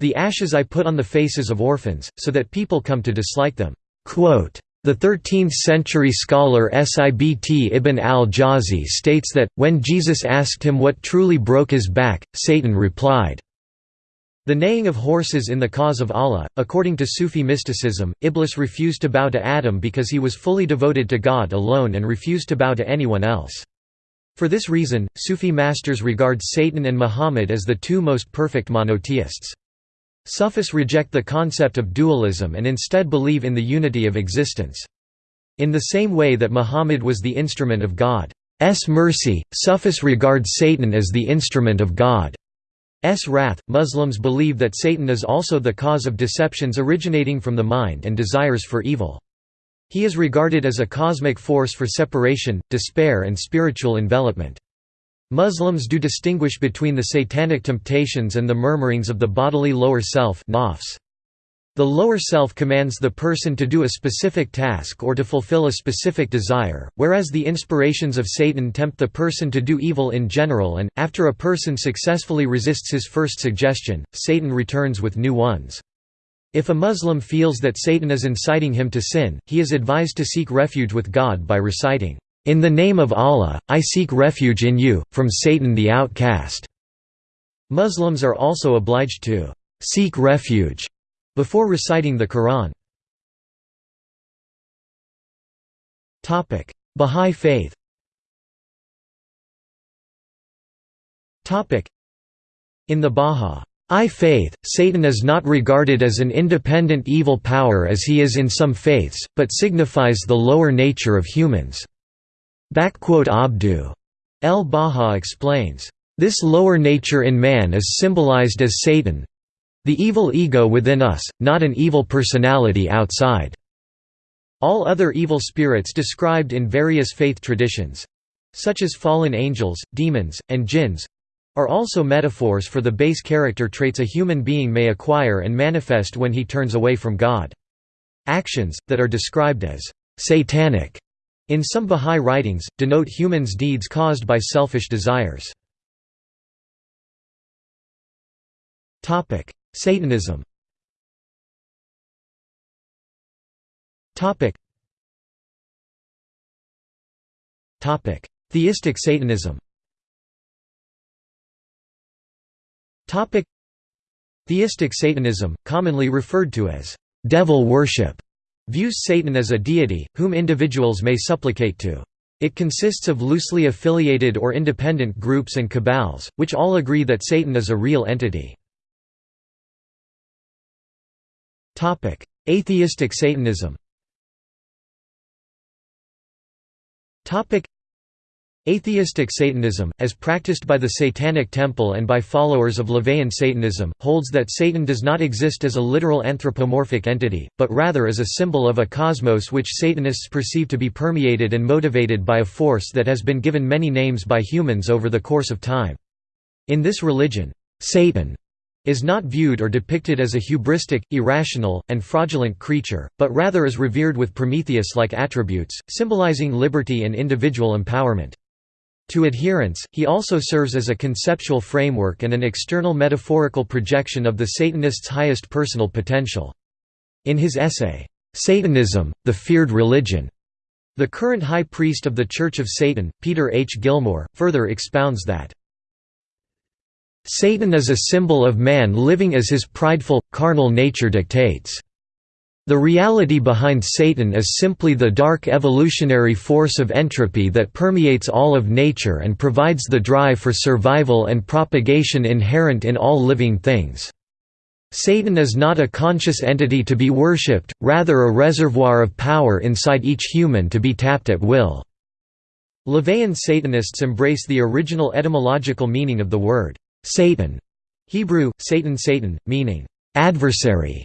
The ashes I put on the faces of orphans, so that people come to dislike them." Quote, The 13th-century scholar Sibt ibn al-Jawzi states that, when Jesus asked him what truly broke his back, Satan replied, the neighing of horses in the cause of Allah. According to Sufi mysticism, Iblis refused to bow to Adam because he was fully devoted to God alone and refused to bow to anyone else. For this reason, Sufi masters regard Satan and Muhammad as the two most perfect monotheists. Sufis reject the concept of dualism and instead believe in the unity of existence. In the same way that Muhammad was the instrument of God's mercy, Sufis regard Satan as the instrument of God's wrath. Muslims believe that Satan is also the cause of deceptions originating from the mind and desires for evil. He is regarded as a cosmic force for separation, despair and spiritual envelopment. Muslims do distinguish between the satanic temptations and the murmurings of the bodily lower self nafs. The lower self commands the person to do a specific task or to fulfill a specific desire, whereas the inspirations of Satan tempt the person to do evil in general and, after a person successfully resists his first suggestion, Satan returns with new ones. If a Muslim feels that Satan is inciting him to sin, he is advised to seek refuge with God by reciting, in the name of Allah, I seek refuge in you, from Satan the outcast." Muslims are also obliged to «seek refuge» before reciting the Quran. Bahá'í faith In the Bahá'í faith, Satan is not regarded as an independent evil power as he is in some faiths, but signifies the lower nature of humans. Abdu El Baha explains, "...this lower nature in man is symbolized as Satan the evil ego within us, not an evil personality outside." All other evil spirits described in various faith traditions—such as fallen angels, demons, and jinns—are also metaphors for the base character traits a human being may acquire and manifest when he turns away from God. Actions, that are described as «satanic» In some Bahá'í writings, denote humans' deeds caused by selfish desires. Satanism Theistic Satanism Theistic Satanism, commonly referred to as «devil worship», views Satan as a deity, whom individuals may supplicate to. It consists of loosely affiliated or independent groups and cabals, which all agree that Satan is a real entity. Atheistic Satanism Atheistic Satanism, as practiced by the Satanic Temple and by followers of LaVeyan Satanism, holds that Satan does not exist as a literal anthropomorphic entity, but rather as a symbol of a cosmos which Satanists perceive to be permeated and motivated by a force that has been given many names by humans over the course of time. In this religion, Satan is not viewed or depicted as a hubristic, irrational, and fraudulent creature, but rather is revered with Prometheus-like attributes, symbolizing liberty and individual empowerment. To adherents, he also serves as a conceptual framework and an external metaphorical projection of the Satanist's highest personal potential. In his essay, "'Satanism, the Feared Religion' the current high priest of the Church of Satan, Peter H. Gilmore, further expounds that, Satan is a symbol of man living as his prideful, carnal nature dictates. The reality behind Satan is simply the dark evolutionary force of entropy that permeates all of nature and provides the drive for survival and propagation inherent in all living things. Satan is not a conscious entity to be worshipped, rather a reservoir of power inside each human to be tapped at will. LaVeyan Satanists embrace the original etymological meaning of the word, Satan, Hebrew, Satan Satan, meaning, adversary,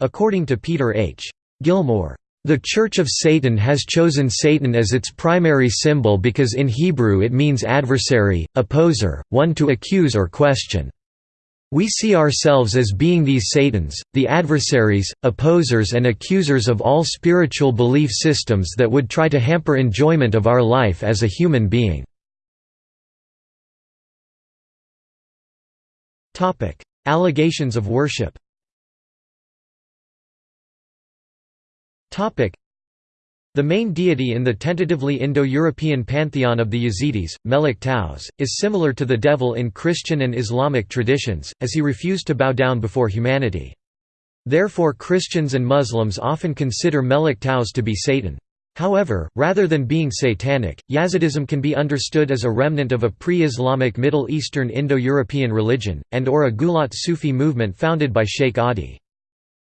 According to Peter H. Gilmore, the Church of Satan has chosen Satan as its primary symbol because in Hebrew it means adversary, opposer, one to accuse or question. We see ourselves as being these Satans, the adversaries, opposers and accusers of all spiritual belief systems that would try to hamper enjoyment of our life as a human being. Allegations of worship The main deity in the tentatively Indo-European pantheon of the Yazidis, Melik Taus, is similar to the devil in Christian and Islamic traditions, as he refused to bow down before humanity. Therefore Christians and Muslims often consider Melik Taus to be Satan. However, rather than being satanic, Yazidism can be understood as a remnant of a pre-Islamic Middle Eastern Indo-European religion, and or a Gulat Sufi movement founded by Sheikh Adi.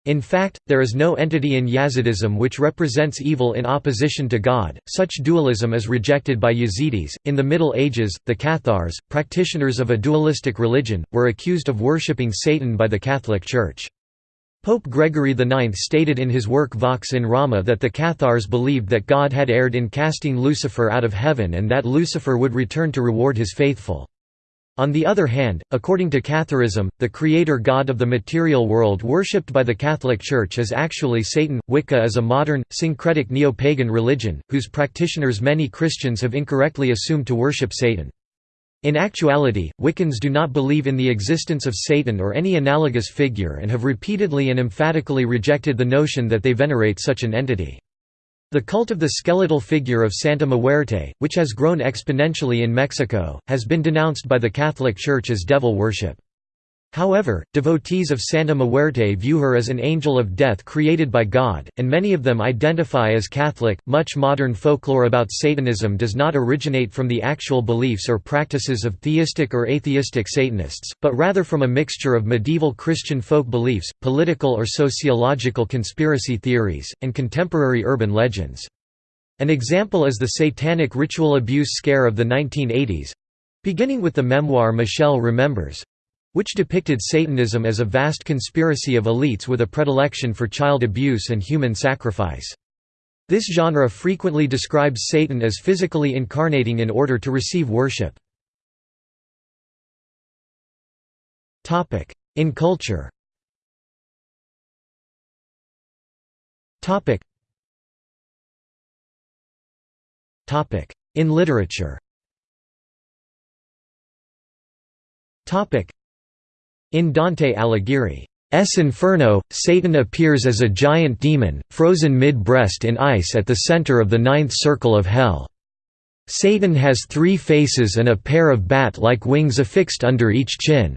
In fact, there is no entity in Yazidism which represents evil in opposition to God. Such dualism is rejected by Yazidis. In the Middle Ages, the Cathars, practitioners of a dualistic religion, were accused of worshipping Satan by the Catholic Church. Pope Gregory IX stated in his work Vox in Rama that the Cathars believed that God had erred in casting Lucifer out of heaven and that Lucifer would return to reward his faithful. On the other hand, according to Catharism, the creator god of the material world worshipped by the Catholic Church is actually Satan. Wicca is a modern, syncretic neo-pagan religion, whose practitioners many Christians have incorrectly assumed to worship Satan. In actuality, Wiccans do not believe in the existence of Satan or any analogous figure and have repeatedly and emphatically rejected the notion that they venerate such an entity. The cult of the skeletal figure of Santa Muerte, which has grown exponentially in Mexico, has been denounced by the Catholic Church as devil worship. However, devotees of Santa Muerte view her as an angel of death created by God, and many of them identify as Catholic. Much modern folklore about Satanism does not originate from the actual beliefs or practices of theistic or atheistic Satanists, but rather from a mixture of medieval Christian folk beliefs, political or sociological conspiracy theories, and contemporary urban legends. An example is the satanic ritual abuse scare of the 1980s beginning with the memoir Michelle Remembers which depicted Satanism as a vast conspiracy of elites with a predilection for child abuse and human sacrifice. This genre frequently describes Satan as physically incarnating in order to receive worship. In culture In literature in Dante Alighieri's Inferno, Satan appears as a giant demon, frozen mid-breast in ice at the center of the ninth circle of hell. Satan has three faces and a pair of bat-like wings affixed under each chin.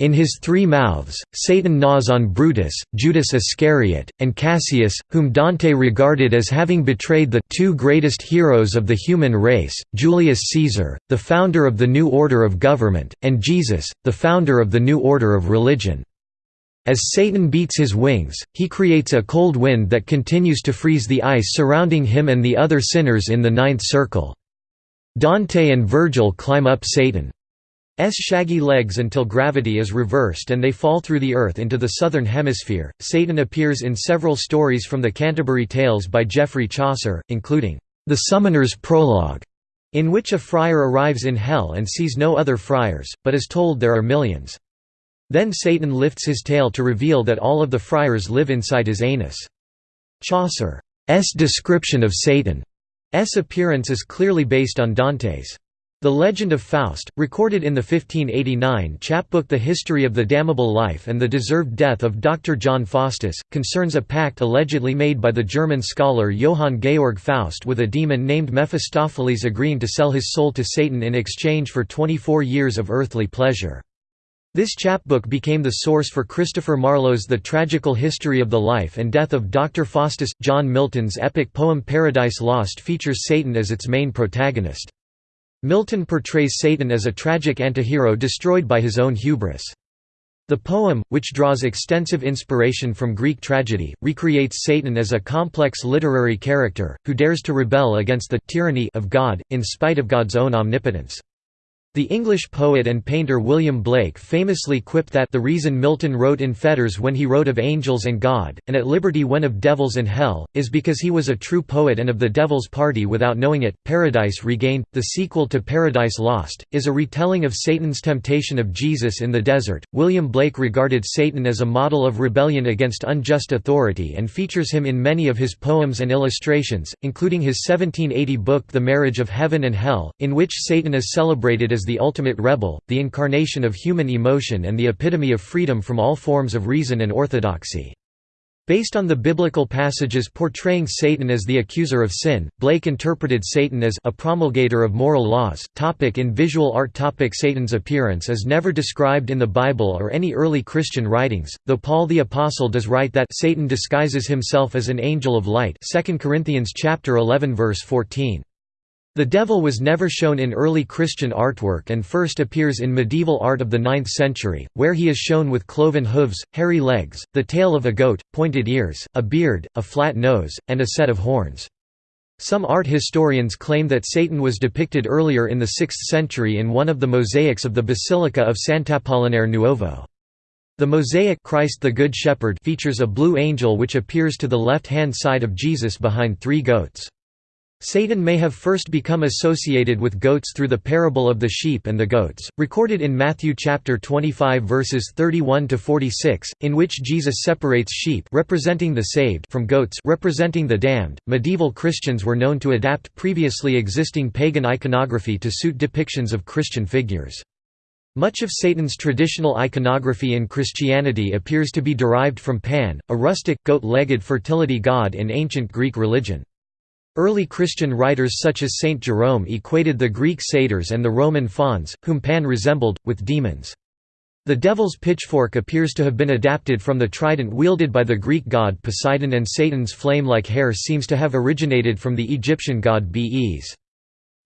In his three mouths, Satan gnaws on Brutus, Judas Iscariot, and Cassius, whom Dante regarded as having betrayed the two greatest heroes of the human race, Julius Caesar, the founder of the new order of government, and Jesus, the founder of the new order of religion. As Satan beats his wings, he creates a cold wind that continues to freeze the ice surrounding him and the other sinners in the ninth circle. Dante and Virgil climb up Satan. S shaggy legs until gravity is reversed and they fall through the earth into the southern hemisphere. Satan appears in several stories from the Canterbury Tales by Geoffrey Chaucer, including The Summoner's Prologue, in which a friar arrives in hell and sees no other friars, but is told there are millions. Then Satan lifts his tail to reveal that all of the friars live inside his anus. Chaucer's description of Satan's appearance is clearly based on Dante's. The Legend of Faust, recorded in the 1589 chapbook The History of the Damnable Life and the Deserved Death of Dr. John Faustus, concerns a pact allegedly made by the German scholar Johann Georg Faust with a demon named Mephistopheles agreeing to sell his soul to Satan in exchange for 24 years of earthly pleasure. This chapbook became the source for Christopher Marlowe's The Tragical History of the Life and Death of Dr. Faustus. John Milton's epic poem Paradise Lost features Satan as its main protagonist. Milton portrays Satan as a tragic antihero destroyed by his own hubris. The poem, which draws extensive inspiration from Greek tragedy, recreates Satan as a complex literary character, who dares to rebel against the tyranny of God, in spite of God's own omnipotence. The English poet and painter William Blake famously quipped that the reason Milton wrote in fetters when he wrote of angels and God, and at liberty when of devils and hell, is because he was a true poet and of the devil's party without knowing it. Paradise Regained, the sequel to Paradise Lost, is a retelling of Satan's temptation of Jesus in the desert. William Blake regarded Satan as a model of rebellion against unjust authority and features him in many of his poems and illustrations, including his 1780 book The Marriage of Heaven and Hell, in which Satan is celebrated as the ultimate rebel, the incarnation of human emotion and the epitome of freedom from all forms of reason and orthodoxy. Based on the biblical passages portraying Satan as the accuser of sin, Blake interpreted Satan as a promulgator of moral laws. Topic in visual art Topic Satan's appearance is never described in the Bible or any early Christian writings, though Paul the Apostle does write that Satan disguises himself as an angel of light 2 Corinthians chapter 11 verse 14. The devil was never shown in early Christian artwork and first appears in medieval art of the 9th century, where he is shown with cloven hooves, hairy legs, the tail of a goat, pointed ears, a beard, a flat nose, and a set of horns. Some art historians claim that Satan was depicted earlier in the 6th century in one of the mosaics of the Basilica of Sant'Apollinare Nuovo. The mosaic Christ the Good Shepherd features a blue angel which appears to the left-hand side of Jesus behind three goats. Satan may have first become associated with goats through the parable of the sheep and the goats, recorded in Matthew chapter 25 verses 31 to 46, in which Jesus separates sheep representing the saved from goats representing the damned. Medieval Christians were known to adapt previously existing pagan iconography to suit depictions of Christian figures. Much of Satan's traditional iconography in Christianity appears to be derived from Pan, a rustic, goat-legged fertility god in ancient Greek religion. Early Christian writers such as Saint Jerome equated the Greek satyrs and the Roman fauns, whom Pan resembled, with demons. The devil's pitchfork appears to have been adapted from the trident wielded by the Greek god Poseidon and Satan's flame-like hair seems to have originated from the Egyptian god Bes.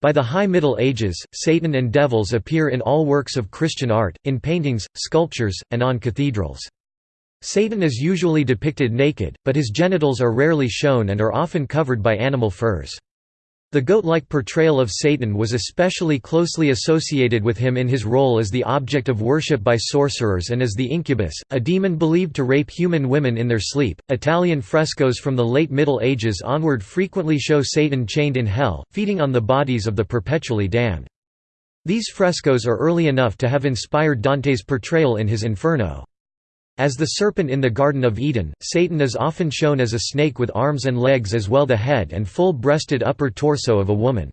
By the High Middle Ages, Satan and devils appear in all works of Christian art, in paintings, sculptures, and on cathedrals. Satan is usually depicted naked, but his genitals are rarely shown and are often covered by animal furs. The goat-like portrayal of Satan was especially closely associated with him in his role as the object of worship by sorcerers and as the incubus, a demon believed to rape human women in their sleep. Italian frescoes from the late Middle Ages onward frequently show Satan chained in hell, feeding on the bodies of the perpetually damned. These frescoes are early enough to have inspired Dante's portrayal in his Inferno. As the serpent in the Garden of Eden, Satan is often shown as a snake with arms and legs as well as the head and full-breasted upper torso of a woman.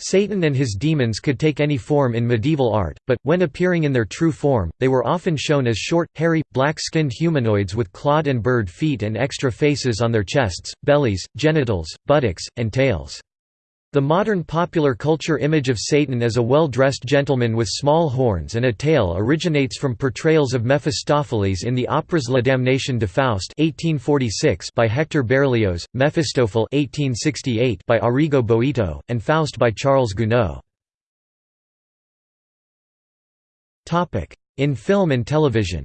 Satan and his demons could take any form in medieval art, but, when appearing in their true form, they were often shown as short, hairy, black-skinned humanoids with clawed and bird feet and extra faces on their chests, bellies, genitals, buttocks, and tails. The modern popular culture image of Satan as a well-dressed gentleman with small horns and a tail originates from portrayals of Mephistopheles in the operas La Damnation de Faust (1846) by Hector Berlioz, Mephistopheles (1868) by Arrigo Boito, and Faust by Charles Gounod. In film and television.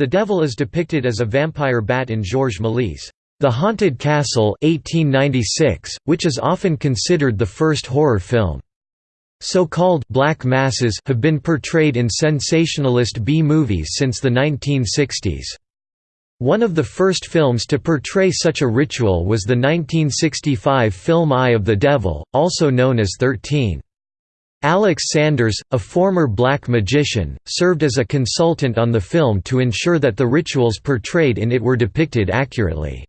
The devil is depicted as a vampire bat in Georges Méliès' The Haunted Castle 1896, which is often considered the first horror film. So-called «black masses» have been portrayed in sensationalist B-movies since the 1960s. One of the first films to portray such a ritual was the 1965 film Eye of the Devil, also known as 13. Alex Sanders, a former black magician, served as a consultant on the film to ensure that the rituals portrayed in it were depicted accurately.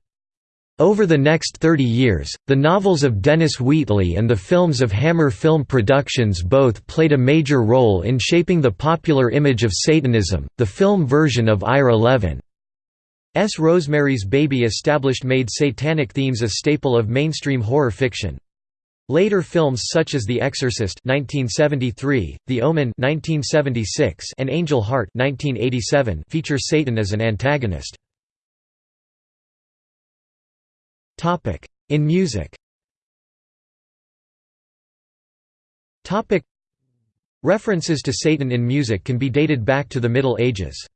Over the next 30 years, the novels of Dennis Wheatley and the films of Hammer Film Productions both played a major role in shaping the popular image of Satanism. The film version of IRA 11 S. Rosemary's Baby established made satanic themes a staple of mainstream horror fiction. Later films such as The Exorcist (1973), The Omen (1976), and Angel Heart (1987) feature Satan as an antagonist. Topic: In music. Topic: References to Satan in music can be dated back to the Middle Ages.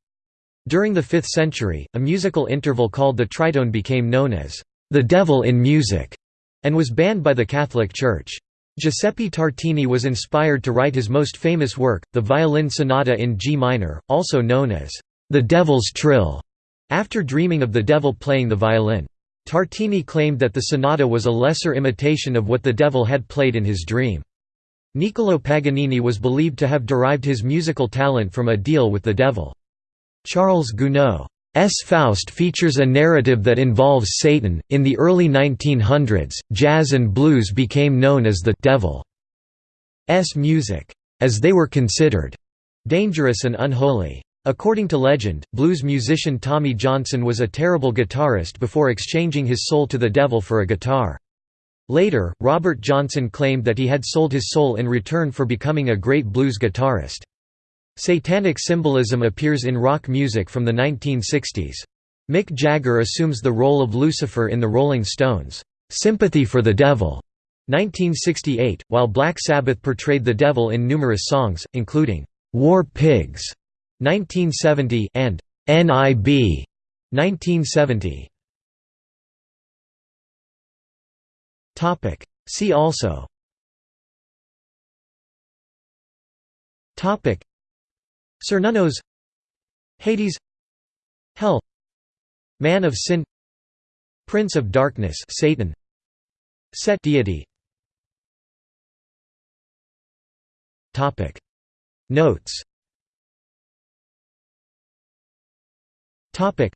During the 5th century, a musical interval called the tritone became known as the devil in music and was banned by the Catholic Church. Giuseppe Tartini was inspired to write his most famous work, the Violin Sonata in G minor, also known as the Devil's Trill, after dreaming of the devil playing the violin. Tartini claimed that the sonata was a lesser imitation of what the devil had played in his dream. Niccolò Paganini was believed to have derived his musical talent from a deal with the devil. Charles Gounod S. Faust features a narrative that involves Satan. In the early 1900s, jazz and blues became known as the devil's music, as they were considered dangerous and unholy. According to legend, blues musician Tommy Johnson was a terrible guitarist before exchanging his soul to the devil for a guitar. Later, Robert Johnson claimed that he had sold his soul in return for becoming a great blues guitarist. Satanic symbolism appears in rock music from the 1960s. Mick Jagger assumes the role of Lucifer in the Rolling Stones' "'Sympathy for the Devil' 1968, while Black Sabbath portrayed the devil in numerous songs, including "'War Pigs' 1970 and "'NIB' 1970. See also Cernunnos Hades Hell Man of Sin Prince of Darkness Satan Set deity. Topic. Notes. Topic.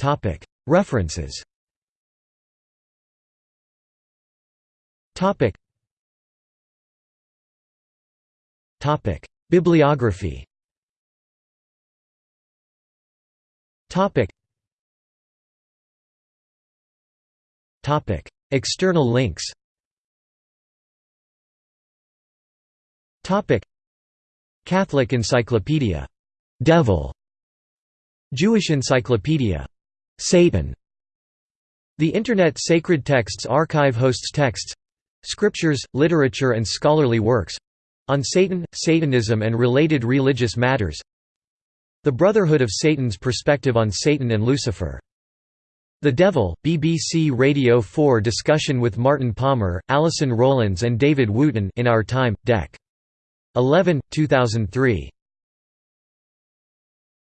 Topic. References. Topic Bibliography. External links Topic. Catholic Encyclopedia. Devil. Jewish Encyclopedia. Satan. The Internet Sacred Texts Archive hosts texts scriptures, literature and scholarly works on Satan, Satanism and related religious matters the Brotherhood of Satan's perspective on Satan and Lucifer. The Devil, BBC Radio 4 discussion with Martin Palmer, Alison Rowlands and David Wootton in Our Time, Dec. 11, 2003.